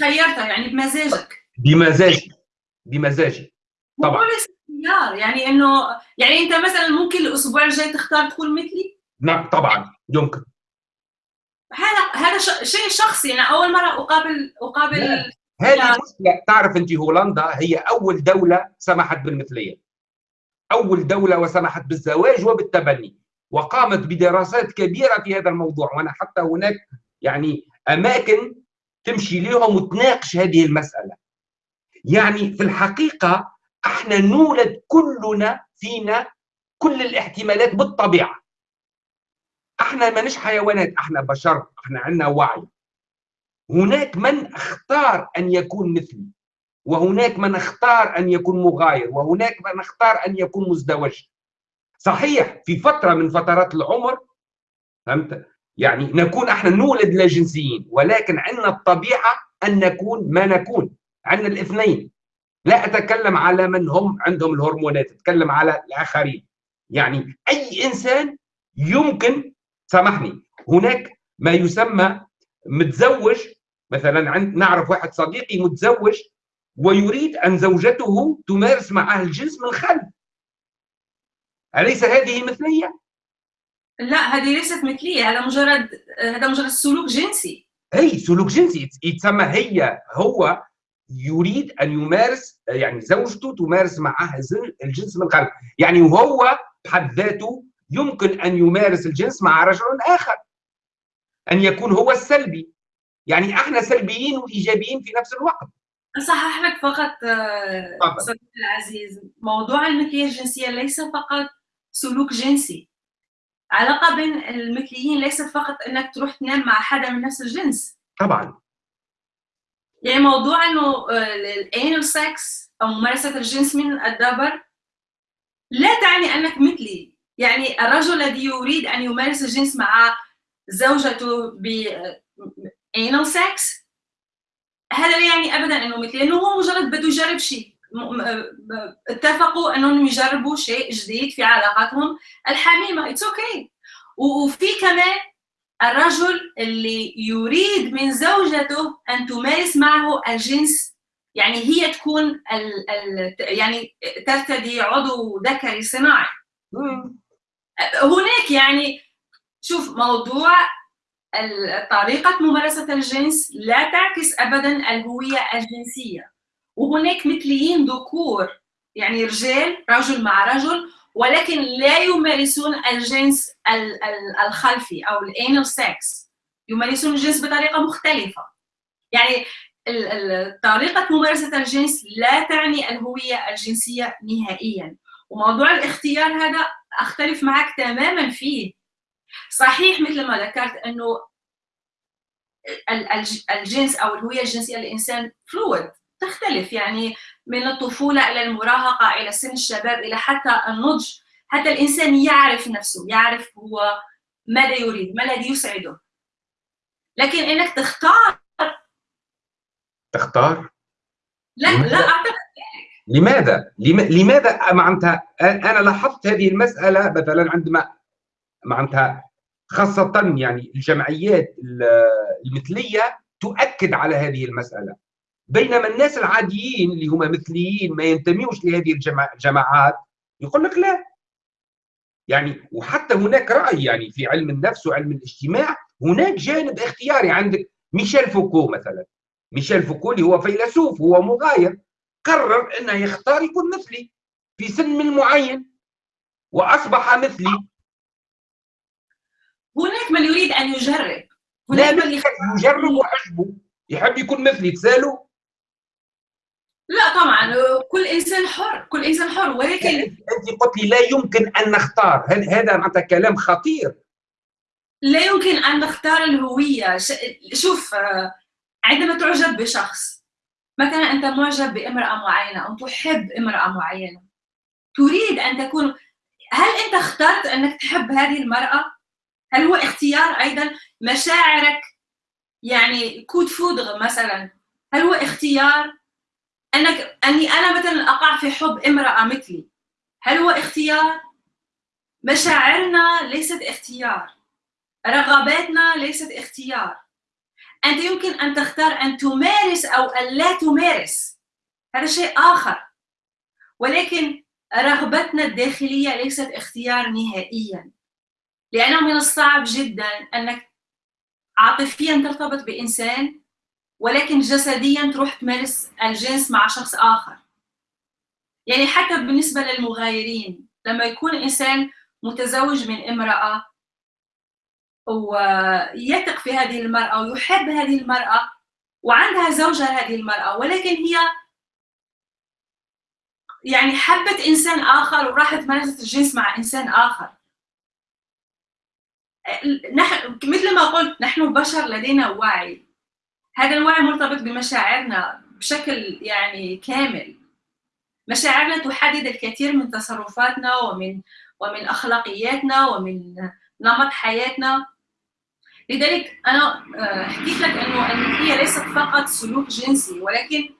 خيرتها يعني بمزاجك. بمزاجي. بمزاجي. طبعا. اختيار يعني إنه يعني أنت مثلا ممكن الأسبوع الجاي تختار تكون مثلي؟ نعم طبعا. يمكن. هذا هذا شيء شخصي. أنا أول مرة أقابل أقابل هذه مشكلة. تعرف أنت هولندا هي أول دولة سمحت بالمثلية. أول دولة وسمحت بالزواج وبالتبني. وقامت بدراسات كبيرة في هذا الموضوع. وأنا حتى هناك يعني أماكن تمشي لهم وتناقش هذه المسألة. يعني في الحقيقة إحنا نولد كلنا فينا كل الاحتمالات بالطبيعة. إحنا مانيش حيوانات إحنا بشر إحنا عندنا وعي. هناك من اختار أن يكون مثلي وهناك من اختار أن يكون مغاير وهناك من اختار أن يكون مزدوج. صحيح في فترة من فترات العمر فهمت؟ يعني نكون إحنا نولد لا جنسيين ولكن عندنا الطبيعة أن نكون ما نكون. عندنا الاثنين. لا أتكلم على من هم عندهم الهرمونات أتكلم على الآخرين. يعني أي إنسان يمكن سامحني. هناك ما يسمى متزوج مثلا عند نعرف واحد صديقي متزوج ويريد أن زوجته تمارس معه الجنس من خلف. أليس هذه مثلية؟ لا هذه ليست مثلية. هذا مجرد هذا مجرد سلوك جنسي. اي سلوك جنسي. يتسمى هي هو يريد أن يمارس يعني زوجته تمارس معه الجنس من قبل يعني وهو بحد ذاته يمكن أن يمارس الجنس مع رجل آخر. أن يكون هو السلبي. يعني إحنا سلبيين وإيجابيين في نفس الوقت. اصحح لك فقط آه، صديقي العزيز. موضوع المثليه الجنسية ليس فقط سلوك جنسي. علاقة بين المثليين ليست فقط أنك تروح تنام مع حدا من نفس الجنس. طبعا. يعني موضوع آه، ال anal sex أو ممارسة الجنس من الدبر لا تعني أنك مثلي. يعني الرجل الذي يريد أن يمارس الجنس مع زوجته ب anal sex هذا لا يعني ابدا أنه مثلي لأنه هو مجرد بده يجرب شيء. اتفقوا أنهم يجربوا شيء جديد في علاقاتهم الحميمة. it's okay okay. وفي كمان الرجل اللي يريد من زوجته أن تمارس معه الجنس يعني هي تكون ال ال يعني ترتدي عضو ذكري صناعي. هناك يعني شوف موضوع طريقة ممارسة الجنس لا تعكس أبدا الهوية الجنسية. وهناك مثليين ذكور يعني رجال رجل مع رجل ولكن لا يمارسون الجنس الخلفي أو ال anal sex. يمارسون الجنس بطريقة مختلفة. يعني طريقة ممارسة الجنس لا تعني الهوية الجنسية نهائيا. وموضوع الاختيار هذا أختلف معك تماما فيه. صحيح مثل ما ذكرت إنه الجنس أو الهوية الجنسية للإنسان فلويد تختلف يعني من الطفولة إلى المراهقة إلى سن الشباب إلى حتى النضج. حتى الإنسان يعرف نفسه يعرف هو ماذا يريد ما الذي يسعده. لكن إنك تختار تختار؟ لا لا اعتقد لماذا؟ لماذا معناتها؟ أنا لاحظت هذه المسألة مثلا عندما معناتها خاصة يعني الجمعيات المثلية تؤكد على هذه المسألة. بينما الناس العاديين اللي هم مثليين ما ينتميوش لهذه الجماعات يقول لك لا. يعني وحتى هناك رأي يعني في علم النفس وعلم الاجتماع هناك جانب اختياري. عندك ميشيل فوكو مثلا. ميشيل فوكو اللي هو فيلسوف هو مغاير. قرر إنه يختار يكون مثلي في سن من معين وأصبح مثلي. هناك من يريد أن يجرب. هناك من يجرب وحجبه. يحب يكون مثلي. تسأله؟ لا طبعا. كل إنسان حر. كل إنسان حر. ولكن أنت قلت لي لا يمكن أن نختار. هل هذا معناتها كلام خطير؟ لا يمكن أن نختار الهوية. شوف عندما تعجب بشخص مثلا أنت معجب بامرأة معينة أو تحب امرأة معينة تريد أن تكون هل أنت اخترت أنك تحب هذه المرأة؟ هل هو اختيار أيضا مشاعرك؟ يعني coup de foudre مثلا هل هو اختيار أنك أني أنا مثلا أقع في حب امرأة مثلي؟ هل هو اختيار؟ مشاعرنا ليست اختيار رغباتنا ليست اختيار. أنت يمكن أن تختار أن تمارس أو أن لا تمارس. هذا شيء آخر. ولكن رغبتنا الداخلية ليست اختيار نهائيا. لأنه من الصعب جدا أنك عاطفيا ترتبط بإنسان ولكن جسديا تروح تمارس الجنس مع شخص آخر. يعني حتى بالنسبة للمغايرين لما يكون إنسان متزوج من امرأة ويثق في هذه المرأة ويحب هذه المرأة وعندها زوجة هذه المرأة ولكن هي يعني حبت إنسان آخر وراحت مارست الجنس مع إنسان آخر. نحن مثل ما قلت نحن بشر لدينا وعي. هذا الوعي مرتبط بمشاعرنا بشكل يعني كامل. مشاعرنا تحدد الكثير من تصرفاتنا ومن ومن أخلاقياتنا ومن نمط حياتنا. لذلك أنا آه، حكيت لك إنه هي ليست فقط سلوك جنسي ولكن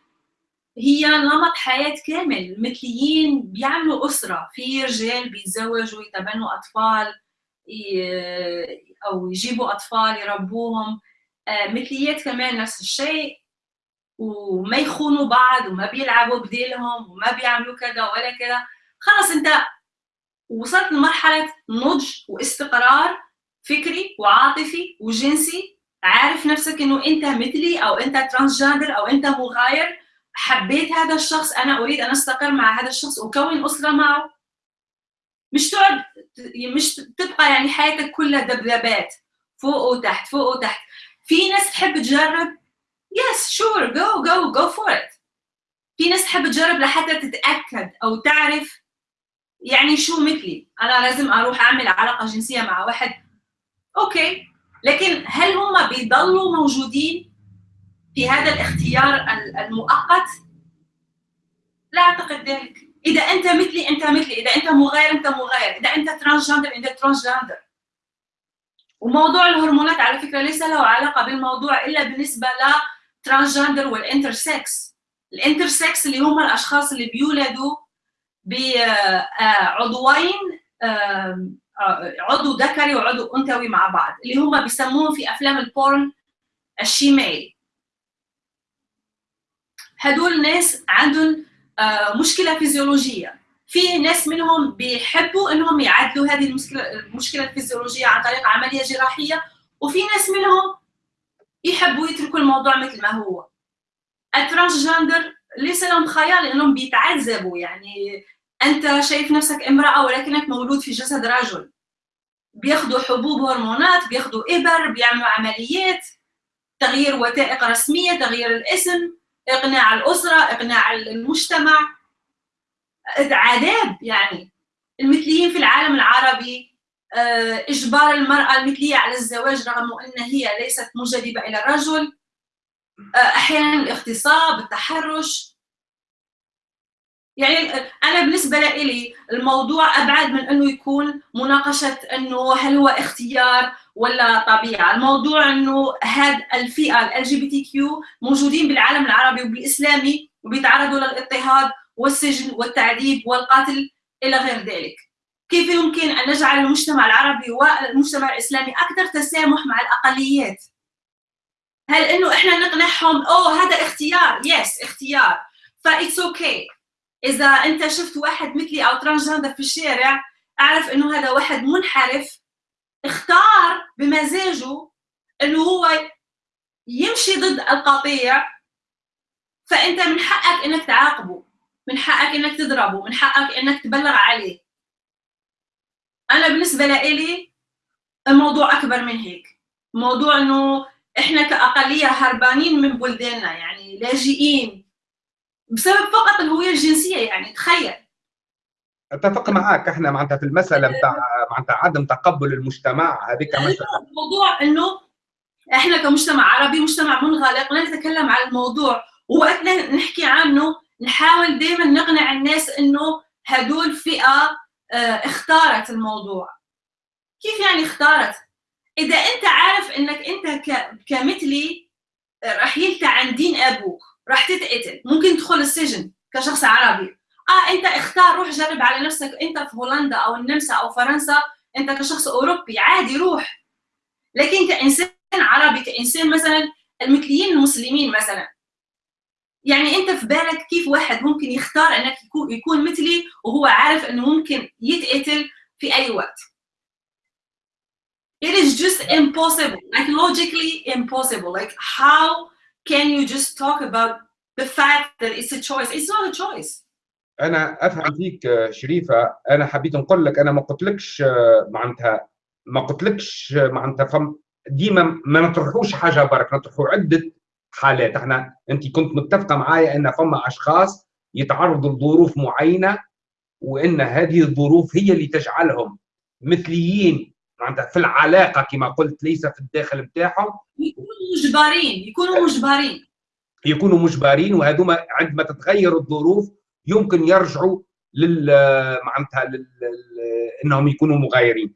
هي نمط حياة كامل. مثليين بيعملوا أسرة. في رجال بيتزوجوا يتبنوا أطفال أو يجيبوا أطفال يربوهم. آه، مثليات كمان نفس الشيء. وما يخونوا بعض وما بيلعبوا بديلهم وما بيعملوا كذا ولا كذا. خلص أنت وصلت لمرحلة نضج واستقرار. فكري وعاطفي وجنسي. عارف نفسك إنه أنت مثلي أو أنت transgender أو أنت مغاير. حبيت هذا الشخص أنا أريد أن أستقر مع هذا الشخص واكون أسرة معه. مش تقعد مش تبقى يعني حياتك كلها دبدبات فوق وتحت فوق وتحت. في ناس تحب تجرب؟ yes sure go go go for it في ناس تحب تجرب لحتى تتأكد أو تعرف يعني شو مثلي. أنا لازم أروح أعمل علاقة جنسية مع واحد okay. لكن هل هم بيضلوا موجودين في هذا الاختيار المؤقت؟ لا أعتقد ذلك. إذا أنت مثلي أنت مثلي. إذا أنت مغاير أنت مغاير. إذا أنت transgender أنت transgender وموضوع الهرمونات على فكرة ليس له علاقة بالموضوع إلا بالنسبة ل transgender وال intersex ال intersex اللي هم الأشخاص اللي بيولدوا بعضوين عضو ذكري وعضو أنثوي مع بعض اللي هم بيسموهم في أفلام ال porn ال shemale هدول ناس عندهم آه، مشكلة فيزيولوجية. في ناس منهم بيحبوا إنهم يعدلوا هذه المشكلة المشكلة الفيزيولوجية عن طريق عملية جراحية وفي ناس منهم يحبوا يتركوا الموضوع مثل ما هو. الترانسجندر ليس لهم خيال لأنهم بيتعذبوا يعني أنت شايف نفسك امرأة ولكنك مولود في جسد رجل. بياخذوا حبوب هرمونات بياخذوا إبر بيعملوا عمليات تغيير وثائق رسمية تغيير الاسم إقناع الأسرة إقناع المجتمع. عذاب يعني. المثليين في العالم العربي آه، إجبار المرأة المثلية على الزواج رغم أن هي ليست مجذبه إلى الرجل. آه، أحيانا الاغتصاب التحرش. يعني أنا بالنسبة لي الموضوع أبعد من إنه يكون مناقشة إنه هل هو اختيار ولا طبيعة، الموضوع إنه هاد الفئة ال جي بي تي كيو موجودين بالعالم العربي وبالإسلامي وبيتعرضوا للاضطهاد والسجن والتعذيب والقتل إلى غير ذلك. كيف يمكن أن نجعل المجتمع العربي والمجتمع الإسلامي أكثر تسامح مع الأقليات؟ هل إنه إحنا نقنعهم أوه هذا اختيار؟ yes اختيار فا it's okay إذا أنت شفت واحد مثلي أو transgender في الشارع أعرف إنه هذا واحد منحرف اختار بمزاجه إنه هو يمشي ضد القطيع فأنت من حقك إنك تعاقبه من حقك إنك تضربه من حقك إنك تبلغ عليه. أنا بالنسبة لإلي الموضوع أكبر من هيك. موضوع إنه إحنا كأقلية هربانين من بلداننا يعني لاجئين بسبب فقط الهوية الجنسية يعني تخيل. اتفق معك إحنا معناتها في المساله بتاع معناتها عدم تقبل المجتمع هذيك مساله الموضوع إنه إحنا كمجتمع عربي مجتمع منغلق لا نتكلم عن الموضوع. ووقت نحكي عنه نحاول دائما نقنع الناس إنه هدول فئة آه اختارت الموضوع. كيف يعني اختارت؟ إذا أنت عارف إنك أنت كمثلي رح يلتع عن دين أبوك. راح تتقتل. ممكن تدخل السجن كشخص عربي. آه أنت اختار روح جرب على نفسك. أنت في هولندا أو النمسا أو فرنسا أنت كشخص أوروبي. عادي روح. لكن كإنسان عربي كإنسان مثلا المثليين المسلمين مثلا. يعني أنت في بالك كيف واحد ممكن يختار إنك يكون مثلي وهو عارف إنه ممكن يتقتل في أي وقت. It is just impossible. Like logically impossible. Like how can you just talk about the fact that it's a choice? It's not a choice. أنا أفهم فيك شريفة. أنا حبيت نقول لك أنا ما قلتلكش معناتها ما قلتلكش معناتها فم ديما ما نطرحوش حاجة برك نطرحوا عدة حالات. إحنا أنت كنت متفقة معايا إن فما أشخاص يتعرضوا لظروف معينة وإن هذه الظروف هي اللي تجعلهم مثليين معناتها في العلاقة كما قلت ليس في الداخل نتاعهم يكونوا مجبرين يكونوا مجبرين. يكونوا مجبرين وهذوما عندما تتغير الظروف يمكن يرجعوا لل معناتها لل... إنهم يكونوا مغايرين.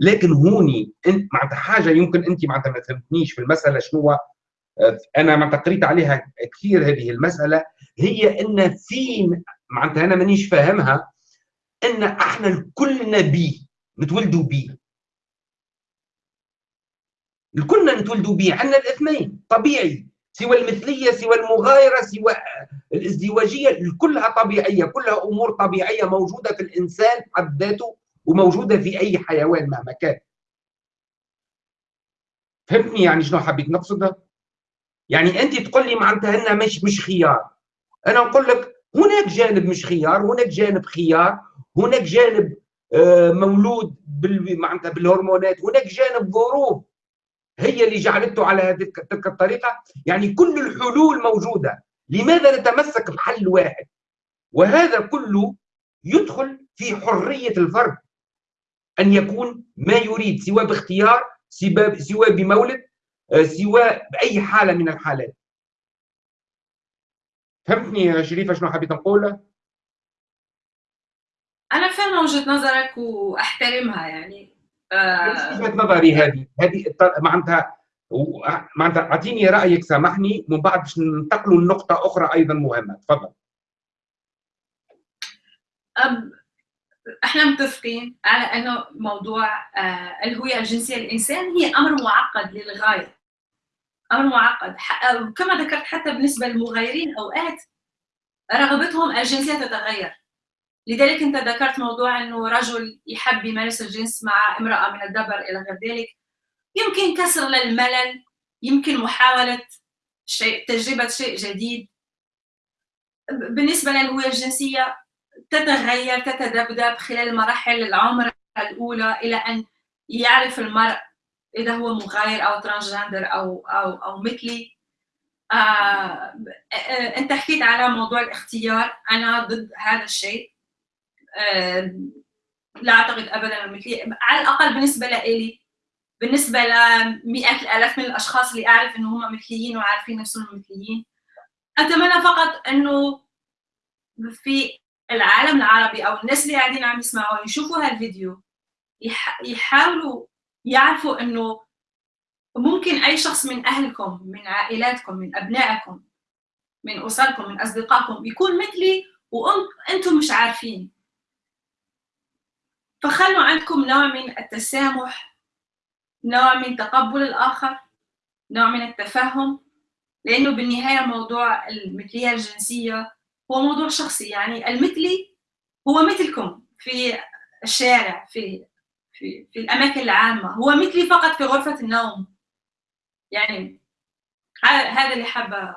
لكن هوني انت معناتها حاجة يمكن انت معناتها ما فهمتنيش في المسألة شنو أنا معناتها قريت عليها كثير هذه المسألة هي إن في معناتها أنا مانيش فاهمها إن إحنا كلنا بي نتولدوا بي. كلنا نتولدوا به عندنا الاثنين طبيعي سوى المثلية سوى المغايرة سوى الازدواجية كلها طبيعية كلها أمور طبيعية موجودة في الإنسان حد ذاته وموجودة في أي حيوان مهما كان. فهمتني يعني شنو حبيت نقصد يعني أنت تقول لي معناتها إنها مش مش خيار. أنا نقول لك هناك جانب مش خيار هناك جانب خيار هناك جانب آه، مولود معناتها بالهرمونات هناك جانب ظروف. هي اللي جعلته على تلك الطريقة؟ يعني كل الحلول موجودة. لماذا نتمسك بحل واحد؟ وهذا كله يدخل في حرية الفرد أن يكون ما يريد سواء باختيار سواء بمولد آه، سواء بأي حالة من الحالات. فهمتني يا شريفة شنو حبيت نقول أنا فاهمة وجهة نظرك وأحترمها يعني وجهه نظري هذه؟ هذه معناتها معناتها أعطيني رأيك سامحني. من بعد باش ننتقلوا لنقطة أخرى أيضا مهمة. تفضل. إحنا متفقين على أنه موضوع آه الهوية الجنسية للإنسان هي أمر معقد للغاية. أمر معقد. كما ذكرت حتى بالنسبة للمغايرين أوقات رغبتهم الجنسية تتغير. لذلك انت ذكرت موضوع انه رجل يحب يمارس الجنس مع امرأة من الدبر إلى غير ذلك. يمكن كسر للملل يمكن محاولة شيء تجربة شيء جديد. بالنسبة للهوية الجنسية تتغير تتذبذب خلال مراحل العمر الأولى إلى أن يعرف المرء إذا هو مغاير أو ترانسجندر أو أو أو مثلي. آه, آه، أنت حكيت على موضوع الاختيار. أنا ضد هذا الشيء. آه لا أعتقد ابدا مثلي. على الأقل بالنسبة لي بالنسبة لمئات الالاف من الأشخاص اللي أعرف إنه هم مثليين وعارفين نفسهم مثليين أتمنى فقط إنه في العالم العربي أو الناس اللي قاعدين عم يسمعوا يشوفوا هالفيديو يحاولوا يعرفوا إنه ممكن أي شخص من أهلكم من عائلاتكم من أبنائكم من أسركم من أصدقائكم يكون مثلي وأنتم مش عارفين. فخلوا عندكم نوع من التسامح نوع من تقبل الآخر نوع من التفهم لأنه بالنهاية موضوع المثلية الجنسية هو موضوع شخصي. يعني المثلي هو مثلكم في الشارع في في في الأماكن العامة. هو مثلي فقط في غرفة النوم. يعني هذا اللي حابة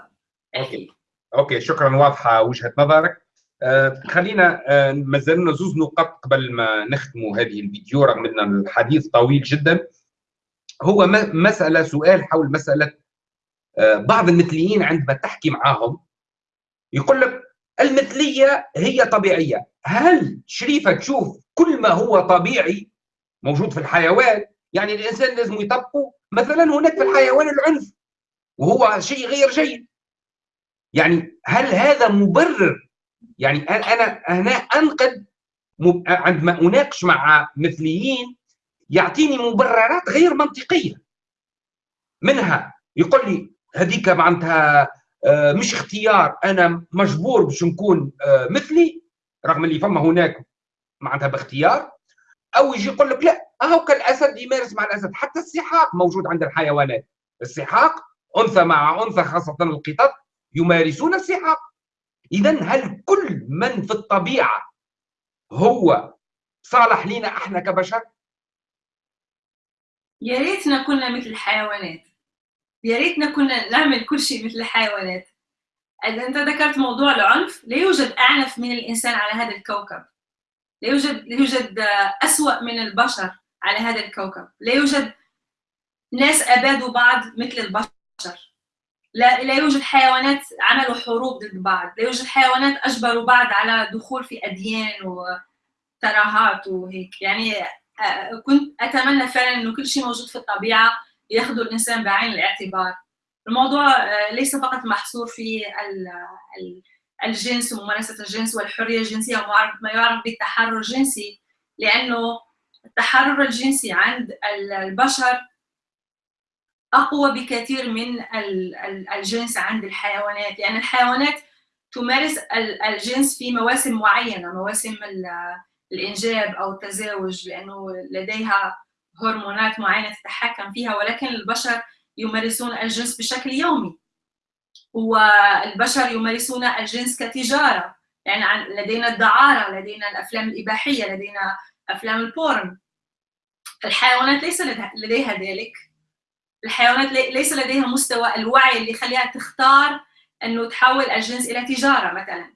okay. okay شكرا. واضحة وجهة نظرك. آه خلينا آه ما زلنا زوز نقاط قبل ما نختموا هذه الفيديو رغم أن الحديث طويل جدا. هو مسألة سؤال حول مسألة آه بعض المثليين عندما تحكي معاهم يقول لك المثلية هي طبيعية. هل شريفة تشوف كل ما هو طبيعي موجود في الحيوان؟ يعني الإنسان لازم يطبقه. مثلا هناك في الحيوان العنف وهو شيء غير جيد. يعني هل هذا مبرر يعني أنا هنا أنقد عندما أناقش مع مثليين يعطيني مبررات غير منطقية. منها يقول لي هذيك معناتها آه، مش اختيار أنا مجبور باش نكون آه، مثلي رغم اللي فما هناك معناتها باختيار. أو يجي يقول لك لا أهو كالأسد يمارس مع الأسد حتى السحاق موجود عند الحيوانات. السحاق أنثى مع أنثى خاصة القطط يمارسون السحاق. إذا هل كل من في الطبيعة هو صالح لنا إحنا كبشر؟ يا ريتنا كنا مثل الحيوانات. يا ريتنا كنا نعمل كل شيء مثل الحيوانات. أنت ذكرت موضوع العنف لا يوجد أعنف من الإنسان على هذا الكوكب. لا يوجد لا يوجد أسوأ من البشر على هذا الكوكب. لا يوجد ناس أبادوا بعض مثل البشر. لا لا يوجد حيوانات عملوا حروب ضد بعض لا يوجد حيوانات أجبروا بعض على دخول في أديان وتراهات وهيك. يعني آه، كنت أتمنى فعلا إنه كل شيء موجود في الطبيعة ياخذوا الإنسان بعين الاعتبار. الموضوع آه، ليس فقط محصور في الجنس وممارسة الجنس والحرية الجنسية وما يعرف بالتحرر الجنسي لأنه التحرر الجنسي عند البشر أقوى بكثير من الجنس عند الحيوانات. يعني الحيوانات تمارس الجنس في مواسم معينة مواسم الإنجاب أو التزاوج لأنه لديها هرمونات معينة تتحكم فيها ولكن البشر يمارسون الجنس بشكل يومي. والبشر يمارسون الجنس كتجارة. يعني لدينا الدعارة لدينا الأفلام الإباحية لدينا أفلام البورن. الحيوانات ليس لديها ذلك. الحيوانات ليس لديها مستوى الوعي اللي يخليها تختار إنه تحول الجنس إلى تجارة مثلا.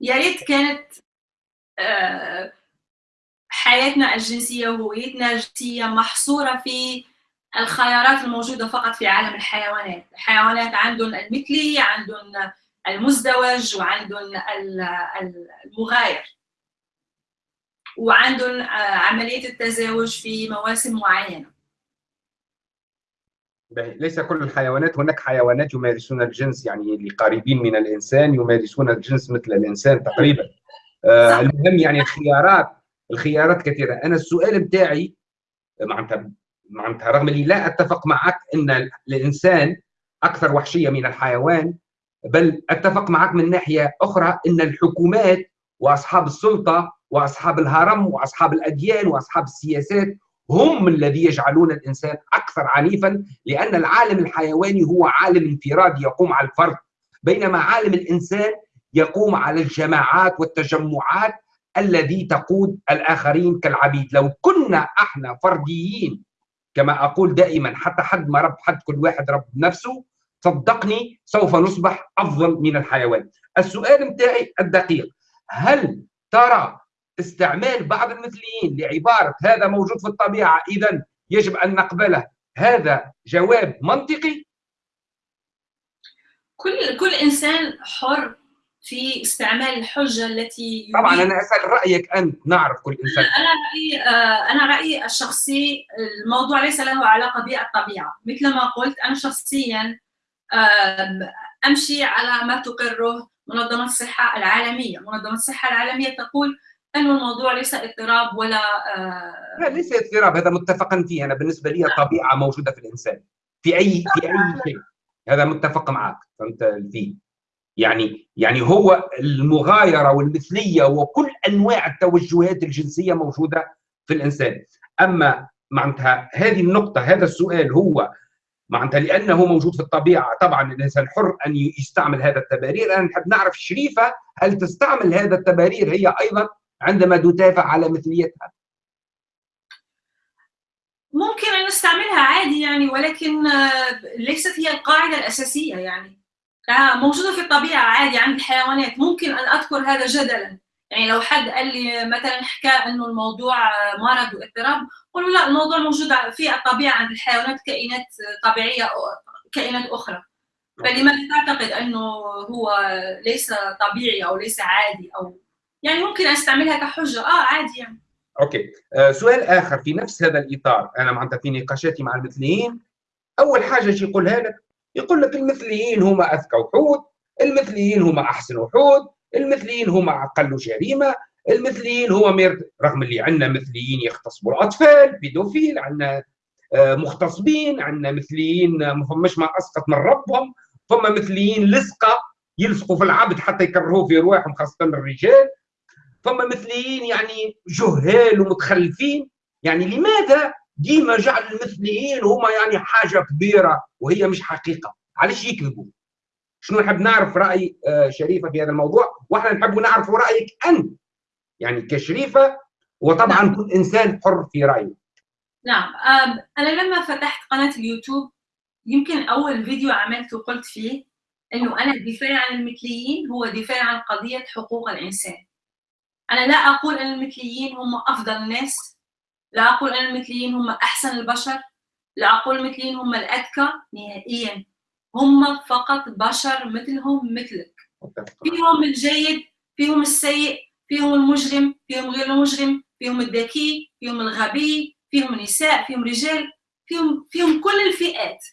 يا ريت كانت آه، حياتنا الجنسية وهويتنا الجنسية محصورة في الخيارات الموجودة فقط في عالم الحيوانات. الحيوانات عندهم المثلي عندهم المزدوج وعندهم المغاير. وعندهم آه، عملية التزاوج في مواسم معينة. ليس كل الحيوانات هناك حيوانات يمارسون الجنس يعني اللي قريبين من الإنسان يمارسون الجنس مثل الإنسان تقريبا. آه المهم يعني الخيارات الخيارات كثيرة. أنا السؤال بتاعي معناتها معناتها رغم إني لا أتفق معك إن الإنسان أكثر وحشية من الحيوان بل أتفق معك من ناحية أخرى إن الحكومات وأصحاب السلطة وأصحاب الهرم وأصحاب الأديان وأصحاب السياسات هم الذي يجعلون الإنسان أكثر عنيفا لأن العالم الحيواني هو عالم انفرادي يقوم على الفرد. بينما عالم الإنسان يقوم على الجماعات والتجمعات الذي تقود الآخرين كالعبيد. لو كنا إحنا فرديين كما أقول دائما حتى حد ما رب حد كل واحد رب نفسه صدقني سوف نصبح أفضل من الحيوان. السؤال متاعي الدقيق هل ترى استعمال بعض المثليين لعبارة هذا موجود في الطبيعة اذا يجب أن نقبله. هذا جواب منطقي؟ كل كل إنسان حر في استعمال الحجة التي طبعا أنا أسأل رأيك أنت نعرف كل إنسان. أنا رأيي آه، أنا رأيي الشخصي الموضوع ليس له علاقة بالطبيعة. مثل ما قلت أنا شخصيا أمشي على ما تقره منظمة الصحة العالمية. منظمة الصحة العالمية تقول انه الموضوع ليس اضطراب ولا آه لا ليس اضطراب هذا متفقا فيه. أنا بالنسبة لي طبيعة موجودة في الإنسان. في أي في أي شيء. هذا متفق معك. فهمت فيه يعني يعني هو المغايرة والمثلية وكل أنواع التوجهات الجنسية موجودة في الإنسان. أما معناتها هذه النقطة هذا السؤال هو معناتها لأنه موجود في الطبيعة. طبعا الإنسان حر أن يستعمل هذا التبارير. أنا نحب نعرف شريفة هل تستعمل هذا التبارير؟ هي أيضا عندما تدافع على مثليتها. ممكن أن نستعملها عادي يعني ولكن آه، ليست هي القاعدة الأساسية يعني. موجودة في الطبيعة عادي عند الحيوانات ممكن أن أذكر هذا جدلا. يعني لو حد قال لي مثلا حكى إنه الموضوع مرض واضطراب قولوا لا الموضوع موجود في الطبيعة عند الحيوانات كائنات طبيعية كائنات أخرى. فلماذا تعتقد إنه هو ليس طبيعي أو ليس عادي أو يعني ممكن أستعملها كحجة. آه عادي يعني. okay. آه سؤال آخر. في نفس هذا الإطار أنا معناتها في نقاشاتي مع المثليين أول حاجة شي يقولها لك؟ يقول لك المثليين هما أذكى وحود المثليين هما أحسن وحود المثليين هما أقل جريمة المثليين هو meilleur رغم اللي عندنا مثليين يغتصبوا الأطفال pédophile عندنا آه، مغتصبين عندنا مثليين ما فماش ما أسقط من ربهم فما مثليين لصقه يلصقوا في العبد حتى يكرهوه في رواحهم خاصة الرجال. فما مثليين يعني جهال ومتخلفين. يعني لماذا ديما جعل المثليين هما يعني حاجة كبيرة وهي مش حقيقة؟ علاش يكذبوا؟ شنو نحب نعرف رأي آه، شريفة في هذا الموضوع؟ وإحنا نحب نعرف رأيك أنت. يعني كشريفة وطبعا نعم. كل إنسان حر في رأيه. نعم. أنا لما فتحت قناة اليوتيوب يمكن أول فيديو عملته قلت فيه إنه أنا الدفاع عن المثليين هو دفاع عن قضية حقوق الإنسان. أنا لا أقول أن المثليين هم أفضل الناس لا أقول أن المثليين هم أحسن البشر لا أقول المثليين هم الأذكى نهائيا. هم فقط بشر مثلهم مثلك. فيهم الجيد فيهم السيء فيهم المجرم فيهم غير المجرم فيهم الذكي فيهم الغبي فيهم نساء فيهم رجال فيهم فيهم كل الفئات.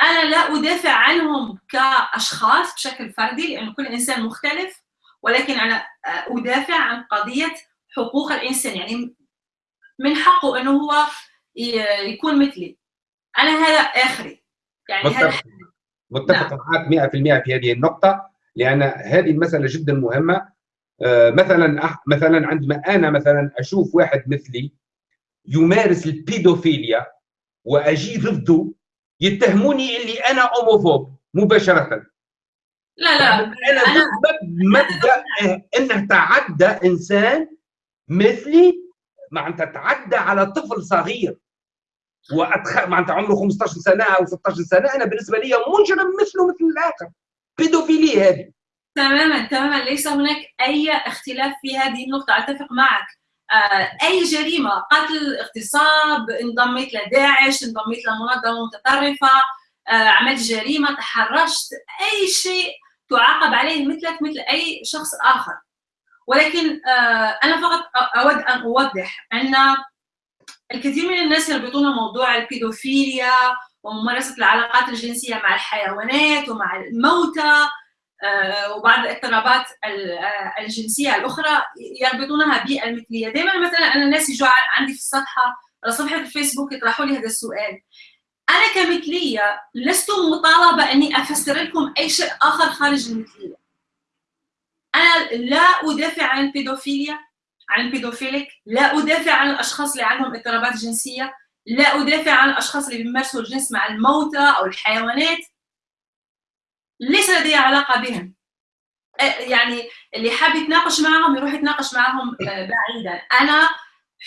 أنا لا أدافع عنهم كأشخاص بشكل فردي لأنه كل إنسان مختلف. ولكن أنا أدافع عن قضية حقوق الإنسان. يعني من حقه إنه هو يكون مثلي. أنا هذا آخري. يعني متفق, هذا متفق. نعم. معك 100% في هذه النقطة لأن هذه المسألة جدا مهمة. آه، مثلا مثلا عندما أنا مثلا أشوف واحد مثلي يمارس البيدوفيليا وأجي ضده يتهموني اللي أنا أوموفوب مباشرة. لا لا. أنا ضد مبدا انه تعدى إنسان مثلي معناتها تعدى على طفل صغير. وأتخ... معناتها عمره 15 سنة أو 16 سنة أنا بالنسبة لي مجرم مثله مثل الآخر. بيدوفيلي هذه. تماما تماما. ليس هناك أي اختلاف في هذه النقطة. أتفق معك. آه، أي جريمة قتل اغتصاب انضميت لداعش انضميت لمنظمه متطرفة آه، عملت جريمة تحرشت أي شيء تعاقب عليه مثلك مثل أي شخص آخر. ولكن آه، أنا فقط أود أن أوضح أن الكثير من الناس يربطون موضوع البيدوفيليا وممارسة العلاقات الجنسية مع الحيوانات ومع الموتى آه، وبعض الاضطرابات آه، الجنسية الأخرى يربطونها بالمثلية. دائما مثلا أنا الناس يجوا عندي في الصفحة على صفحه الفيسبوك يطرحوا لي هذا السؤال. أنا كمثلية لست مطالبة أني أفسر لكم أي شيء آخر خارج المثلية. أنا لا أدافع عن البيدوفيليا عن ال pédophilique لا أدافع عن الأشخاص اللي عندهم اضطرابات جنسية لا أدافع عن الأشخاص اللي بيمارسوا الجنس مع الموتى أو الحيوانات. ليس لدي علاقة بهم. يعني اللي حاب يتناقش معهم يروح يتناقش معهم بعيدا. أنا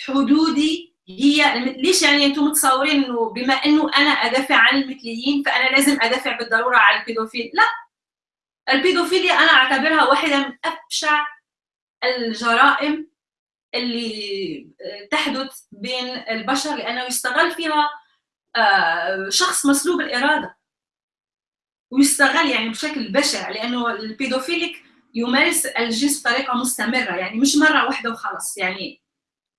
حدودي هي ليش يعني أنتم متصورين انه بما انه أنا ادافع عن المثليين فأنا لازم ادافع بالضرورة عن ال pédophile؟ لا. البيدوفيليا أنا أعتبرها واحدة من أبشع الجرائم اللي تحدث بين البشر لأنه يستغل فيها شخص مسلوب الإرادة. ويستغل يعني بشكل بشع لأنه البيدوفيليك يمارس الجنس بطريقة مستمرة يعني مش مرة واحدة وخلص يعني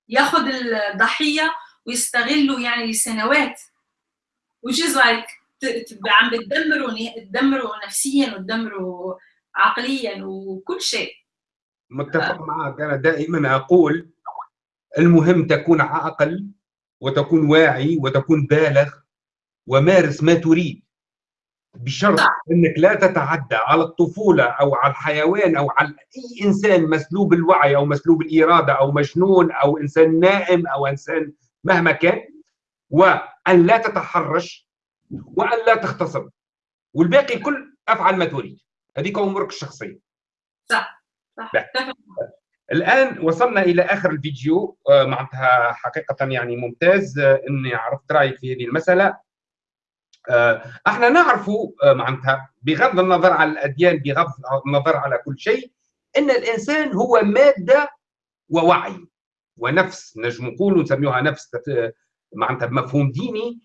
ياخذ الضحية ويستغله يعني لسنوات. Which is like عم بتدمروا تدمروا نفسيا وتدمروا عقليا وكل شيء. متفق. معك. أنا دائما أقول المهم تكون عاقل وتكون واعي وتكون بالغ ومارس ما تريد. بشرط إنك لا تتعدى على الطفولة أو على الحيوان أو على أي إنسان مسلوب الوعي أو مسلوب الإرادة أو مجنون أو إنسان نائم أو إنسان مهما كان وأن لا تتحرش وأن لا تغتصب والباقي كل أفعل ما تريد. هذيك امورك الشخصية. صح صح. الآن وصلنا إلى آخر الفيديو آه، معناتها حقيقة يعني ممتاز آه، إني عرفت رأيك في هذه المسألة. إحنا نعرف معناتها بغض النظر على الأديان بغض النظر على كل شيء إن الإنسان هو مادة ووعي ونفس نجم نقول نسميها نفس معناتها بمفهوم ديني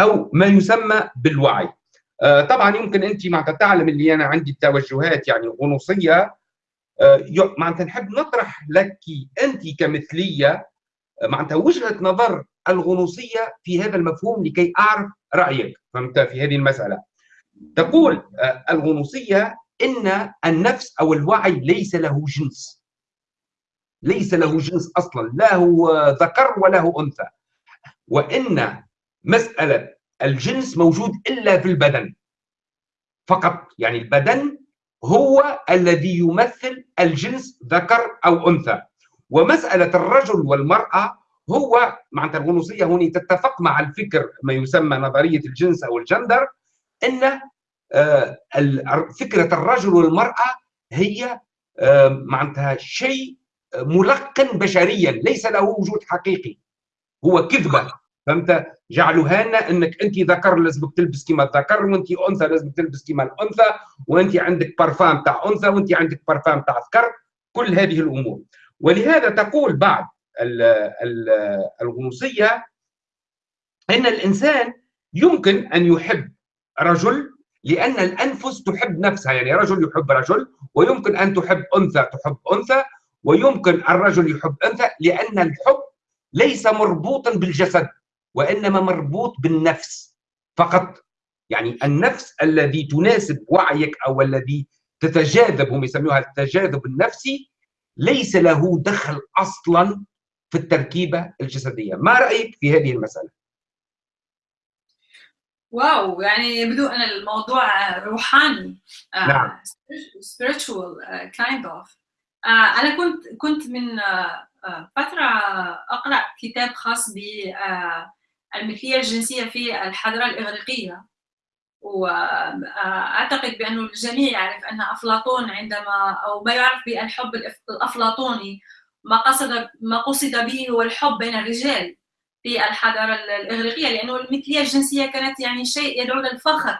أو ما يسمى بالوعي. طبعا يمكن أنت معناتها تعلم اللي أنا عندي توجهات يعني غنوصيه آه، معناتها نحب نطرح لك أنت كمثلية آه، معناتها وجهة نظر الغنوصية في هذا المفهوم لكي أعرف رأيك. فهمت؟ في هذه المسألة. تقول آه، الغنوصية إن النفس أو الوعي ليس له جنس. ليس له جنس أصلا. لا هو ذكر ولا هو أنثى. وإن مسألة الجنس موجود إلا في البدن. فقط. يعني البدن هو الذي يمثل الجنس ذكر أو أنثى. ومسألة الرجل والمرأة هو معناتها الغنوصيه هنا تتفق مع الفكر ما يسمى نظرية الجنس أو الجندر إن آه، فكرة الرجل والمرأة هي آه، معناتها شيء ملقن بشريا ليس له وجود حقيقي. هو كذبة فهمت؟ جعلوها لنا إنك أنت ذكر لازمك تلبس كما الذكر وأنت أنثى لازمك تلبس كما الأنثى وأنت عندك بارفان تاع أنثى وأنت عندك بارفان تاع ذكر كل هذه الأمور. ولهذا تقول بعض الغنوصيه إن الإنسان يمكن أن يحب رجل لأن الأنفس تحب نفسها يعني رجل يحب رجل ويمكن أن تحب أنثى تحب أنثى ويمكن الرجل يحب أنثى لأن الحب ليس مربوطا بالجسد وإنما مربوط بالنفس فقط. يعني النفس الذي تناسب وعيك أو الذي تتجاذب هم يسموها التجاذب النفسي ليس له دخل أصلا في التركيبة الجسدية، ما رأيك في هذه المسألة؟ واو يعني يبدو ان الموضوع روحاني آه، نعم. spiritual uh, kind of. uh, أنا كنت كنت من فترة أقرأ كتاب خاص ب المثلية الجنسية في الحضارة الإغريقية. واعتقد بانه الجميع يعرف أن أفلاطون عندما أو ما يعرف بالحب الأفلاطوني ما قصد ما قصد به هو الحب بين الرجال في الحضارة الإغريقية لأنه المثلية الجنسية كانت يعني شيء يدعو للفخر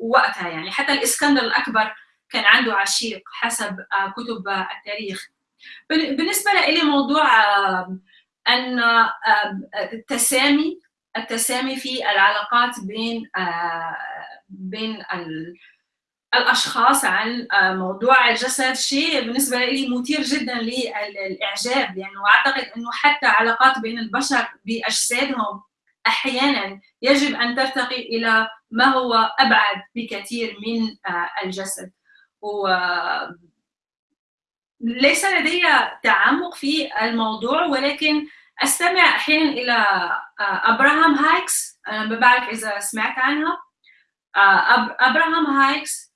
وقتها يعني. حتى الإسكندر الأكبر كان عنده عشيق حسب كتب التاريخ. بالنسبة لي موضوع أن التسامي التسامي في العلاقات بين بين الأشخاص عن موضوع الجسد شيء بالنسبة لي مثير جدا للإعجاب. لأنه اعتقد إنه حتى علاقات بين البشر بأجسادهم أحيانا يجب أن ترتقي إلى ما هو أبعد بكثير من الجسد. و ليس لدي تعمق في الموضوع ولكن أستمع أحيانا إلى أبراهام هيكس. أنا ما بعرف إذا سمعت عنها. أبراهام هيكس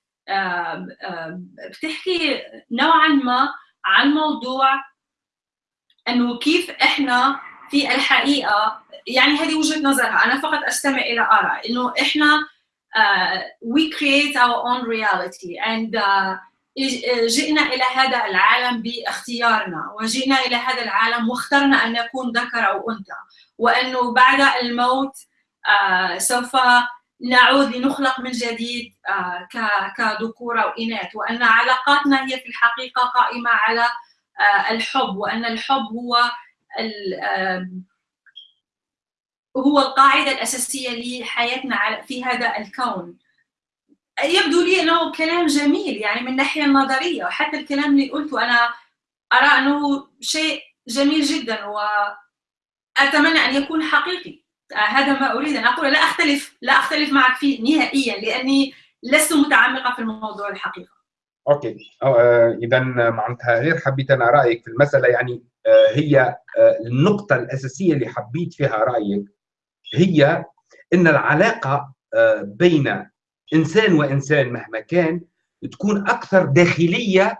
بتحكي نوعا ما عن موضوع إنه كيف إحنا في الحقيقة يعني هذه وجهة نظرها أنا فقط أستمع إلى اراء إنه إحنا uh, we create our own reality and uh, جئنا إلى هذا العالم باختيارنا وجئنا إلى هذا العالم واخترنا أن نكون ذكر أو أنثى وإنه بعد الموت uh, سوف نعود لنخلق من جديد كذكور أو اناث وأن علاقاتنا هي في الحقيقة قائمة على الحب وأن الحب هو هو القاعدة الأساسية لحياتنا في هذا الكون. يبدو لي أنه كلام جميل يعني من الناحيه النظرية وحتى الكلام اللي قلته أنا أرى أنه شيء جميل جدا وأتمنى أن يكون حقيقي. هذا ما أريد أن أقول لا أختلف لا أختلف معك فيه نهائيا لأني لست متعمقه في الموضوع الحقيقة. أوكي. آه اذا معناتها غير حبيت أنا رأيك في المسألة يعني آه هي آه النقطة الأساسية اللي حبيت فيها رأيك هي إن العلاقة بين إنسان وإنسان مهما كان تكون أكثر داخلية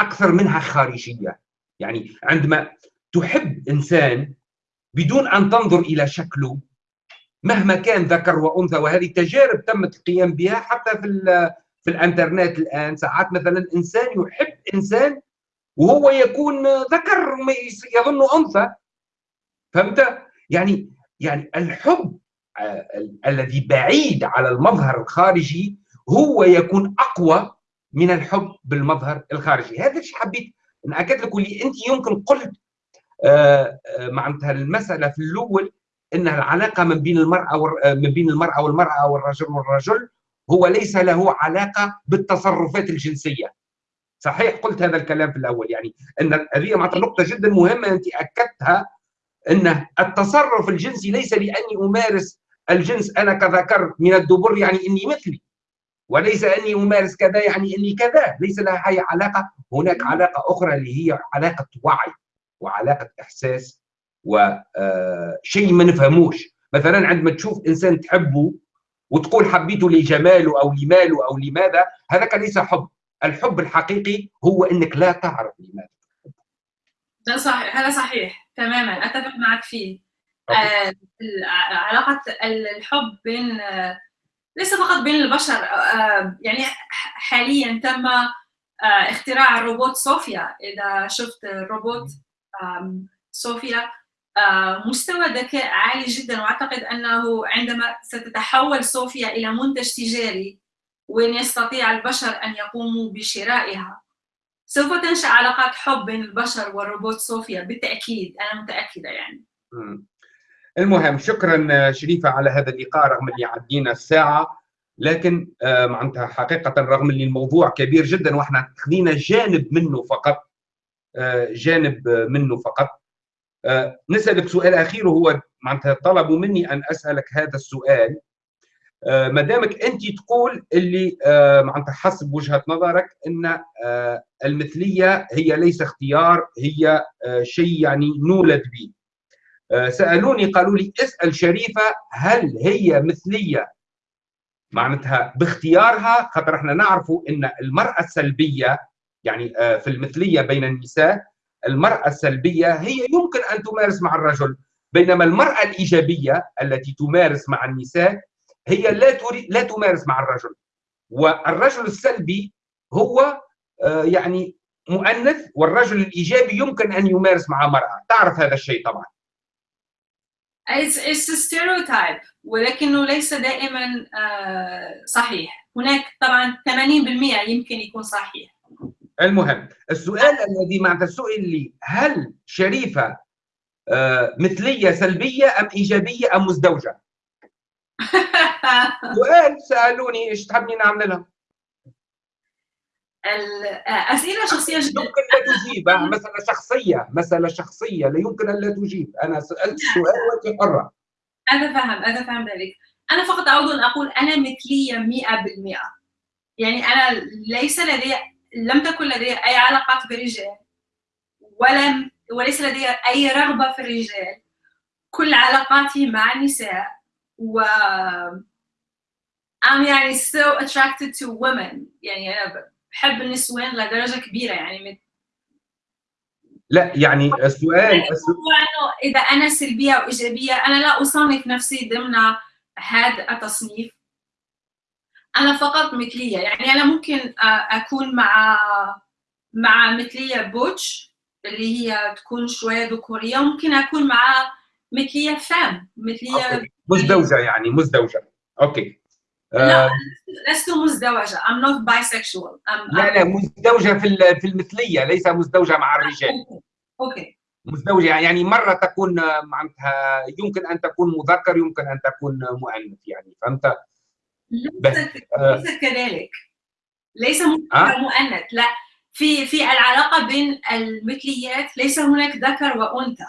أكثر منها خارجية. يعني عندما تحب إنسان بدون أن تنظر إلى شكله مهما كان ذكر وأنثى وهذه تجارب تمت القيام بها حتى في في الإنترنت الآن. ساعات مثلا إنسان يحب إنسان وهو يكون ذكر يظن أنثى. فهمت؟ يعني يعني الحب الذي بعيد على المظهر الخارجي هو يكون أقوى من الحب بالمظهر الخارجي. هذا الشيء حبيت ناكد لك واللي أنت يمكن قلت معناتها المسألة في الأول إنها العلاقة من بين المرأة من بين المرأة والمرأة والرجل والرجل هو ليس له علاقة بالتصرفات الجنسية. صحيح؟ قلت هذا الكلام في الأول. يعني إن هذه معناتها نقطة جدا مهمة أنت أكدتها إن التصرف الجنسي ليس لاني امارس الجنس أنا كذكر من الدبر يعني إني مثلي وليس اني امارس كذا يعني إني كذا ليس لها أي علاقة. هناك علاقة أخرى اللي هي علاقة وعي. وعلاقة إحساس وشيء ما نفهموش. مثلا عندما تشوف إنسان تحبه وتقول حبيته لجماله أو لماله أو لماذا هذاك ليس حب. الحب الحقيقي هو إنك لا تعرف لماذا. ده صحيح هذا صحيح تماما. أتفق معك فيه. آه علاقة الحب بين آه ليس فقط بين البشر. آه يعني حاليا تم اختراع الروبوت صوفيا إذا شفت الروبوت صوفيا مستوى ذكاء عالي جدا وأعتقد أنه عندما ستتحول صوفيا إلى منتج تجاري وين يستطيع البشر أن يقوموا بشرائها سوف تنشأ علاقات حب بين البشر والروبوت صوفيا بالتأكيد أنا متأكدة يعني. المهم شكرا شريفة على هذا اللقاء رغم اللي عدينا الساعة لكن معناتها حقيقة رغم اللي الموضوع كبير جدا وإحنا خذينا جانب منه فقط جانب منه فقط. نسألك سؤال أخير وهو معناتها طلبوا مني أن أسألك هذا السؤال. ما دامك أنت تقول اللي معناتها حسب وجهة نظرك أن المثلية هي ليس اختيار هي شيء يعني نولد به. سألوني قالوا لي اسأل شريفة هل هي مثلية. معناتها باختيارها خاطر إحنا نعرفوا أن المرأة السلبية يعني في المثلية بين النساء المرأة السلبية هي يمكن أن تمارس مع الرجل بينما المرأة الإيجابية التي تمارس مع النساء هي لا تريد لا تمارس مع الرجل. والرجل السلبي هو آه، يعني مؤنث والرجل الإيجابي يمكن أن يمارس مع مرأة. تعرف هذا الشيء طبعا. It's, a stereotype ولكنه ليس دائما uh, صحيح. هناك طبعا 80% يمكن يكون صحيح. المهم السؤال الذي معناتها سئل لي هل شريفة uh, مثلية سلبية أم إيجابية أم مزدوجة؟ سؤال سألوني إيش تحبني نعمل لها؟ الاسئله شخصية جدا. يمكن لا تجيب مسألة شخصية مسألة شخصية لا يمكن أن لا تجيب. أنا سألت السؤال وانت حرة. أنا فاهم أنا فاهم ذلك. أنا فقط أود أن أقول أنا مثلية 100% يعني أنا ليس لدي لم تكن لدي أي علاقات برجال ولم وليس لدي أي رغبة في الرجال. كل علاقاتي مع النساء و I'm يعني so attracted to women. يعني أنا بحب النسوان لدرجة كبيرة يعني لا يعني السؤال يعني إذا أنا سلبية أو إيجابية أنا لا أصنف نفسي ضمن هذا التصنيف. أنا فقط مثلية. يعني أنا ممكن أكون مع مع مثلية butch اللي هي تكون شوية ذكورية ممكن أكون مع مثلية femme مثلية okay. مزدوجة يعني مزدوجة. okay. لا لست مزدوجة. I'm not bisexual. I'm, لا لا مزدوجة في في المثلية ليس مزدوجة مع الرجال. okay. مزدوجة يعني مرة تكون معناتها يمكن أن تكون مذكر يمكن أن تكون مؤنث يعني فهمت؟ ليس, ليس كذلك. ليس مؤنث. لا. في في العلاقة بين المثليات ليس هناك ذكر وأنثى.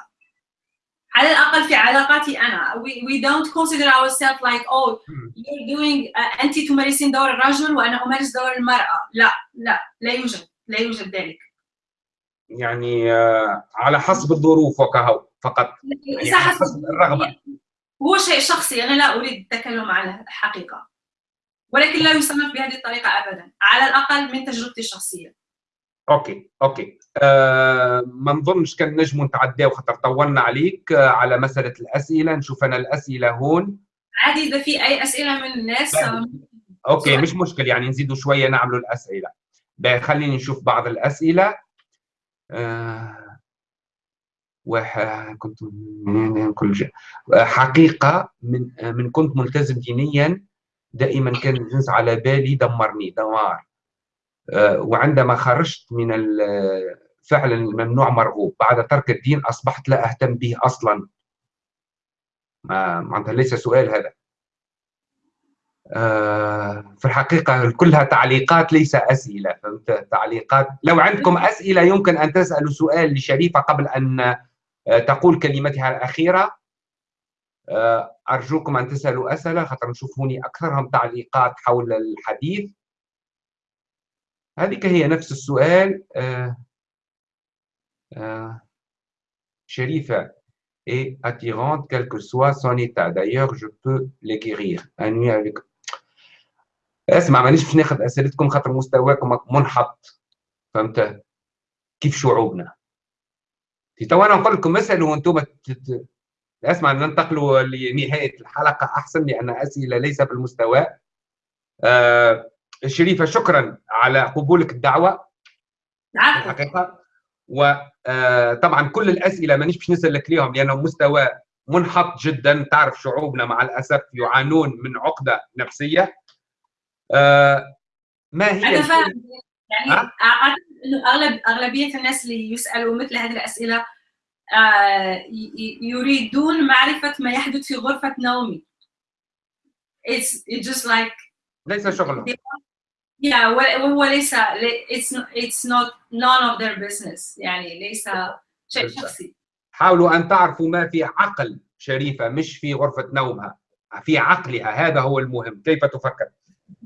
على الأقل في علاقاتي أنا. We, we don't consider ourselves like oh you're doing uh, انت تمارسين دور الرجل وأنا أمارس دور المرأة. لا لا. لا يوجد. لا يوجد ذلك. يعني على حسب الظروف وكهو فقط. يعني حسب الرغبة. هو شيء شخصي. أنا لا أريد التكلم عن الحقيقة. ولكن لا يصنف بهذه الطريقة ابدا على الأقل من تجربتي الشخصية. okay okay. آه ما نظنش كان نجموا نتعداو خاطر طولنا عليك آه على مسألة الأسئلة. نشوف أنا الأسئلة هون. عادي إذا في أي أسئلة من الناس okay مش مشكل يعني نزيدوا شوية نعملوا الأسئلة. خليني نشوف بعض الأسئلة. آه واحد كنت كل. حقيقة من من كنت ملتزم دينيا دائما كان الجنس على بالي دمرني دمار. آه، وعندما خرجت من فعلا الممنوع مرغوب. بعد ترك الدين أصبحت لا أهتم به أصلا. معناتها ليس سؤال هذا. آه، في الحقيقة كلها تعليقات ليس أسئلة تعليقات. لو عندكم أسئلة يمكن أن تسألوا سؤال لشريفة قبل أن آه، تقول كلمتها الأخيرة. أرجوكم أن تسألوا أسئلة خاطر نشوفوني أكثرهم تعليقات حول الحديث. هذه هي نفس السؤال آه آه شريفة. Et attirante, quel que soit son état. D'ailleurs, je peux nuit avec. اسمع مانيش باش ناخذ أسئلتكم خاطر مستواكم منحط. فهمت؟ كيف شعوبنا؟ تو أنا نقول لكم اسألوا وأنتم تت... اسمع ننتقلوا لنهاية الحلقة. أحسن لأن أسئلة ليس بالمستوى. آه شريفة شكرا على قبولك الدعوة. الحقيقة. وطبعا كل الأسئلة مانيش باش نسالك ليهم لأنه مستوى منحط جدا. تعرف شعوبنا مع الأسف يعانون من عقدة نفسية. ما هي أنا فاهم. يعني أعتقد إنه اغلب أغلبية الناس اللي يسألوا مثل هذه الأسئلة يريدون معرفة ما يحدث في غرفة نومي. It's, it's just like ليس شغلهم. Yeah وهو ليس it's it's not none of their business. يعني ليس شيء شخصي. حاولوا أن تعرفوا ما في عقل شريفة مش في غرفة نومها في عقلها. هذا هو المهم. كيف تفكر؟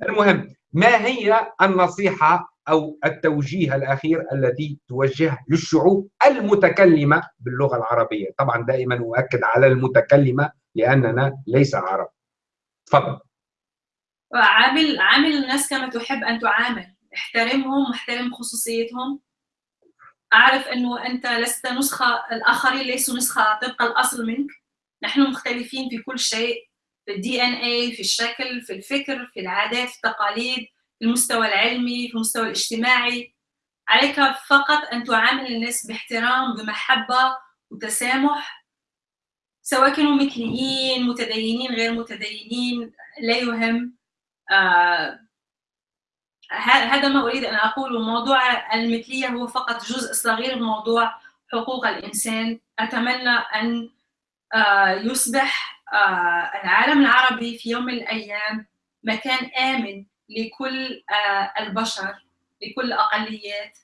المهم ما هي النصيحة أو التوجيه الأخير الذي توجه للشعوب المتكلمة باللغة العربية. طبعا دائما أؤكد على المتكلمة لأننا ليس عرب. تفضل. عامل عامل الناس كما تحب أن تعامل. احترمهم واحترم خصوصيتهم. أعرف أنه أنت لست نسخة الآخرين ليسوا نسخة طبق الأصل منك. نحن مختلفين في كل شيء في الدي ان اي في الشكل في الفكر في العادات في التقاليد. المستوى العلمي في المستوى الاجتماعي. عليك فقط أن تعامل الناس باحترام بمحبة وتسامح سواء كانوا مثليين متدينين غير متدينين لا يهم. آه هذا ما أريد أن اقوله موضوع المثلية هو فقط جزء صغير من موضوع حقوق الإنسان. أتمنى أن آه يصبح آه العالم العربي في يوم من الأيام مكان آمن لكل آه البشر لكل الاقليات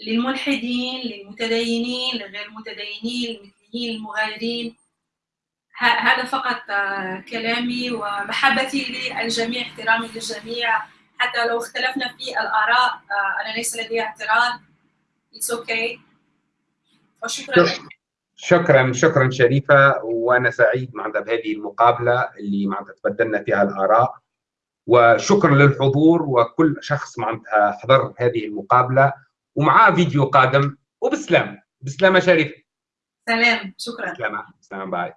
للملحدين للمتدينين للغير المتدينين المثليين المغايرين هذا فقط كلامي ومحبتي للجميع احترامي للجميع. حتى لو اختلفنا في الآراء أنا ليس لدي اعتراض أوكي okay. وشكرا. شكرا شكرا شريفة. وأنا سعيد معناتها بهذه المقابلة اللي معناتها تبدلنا فيها الآراء. وشكرا للحضور وكل شخص معناتها حضر هذه المقابلة ومعاه فيديو قادم وبسلام. بسلامة شريف سلام. شكرا. سلامه سلام باي.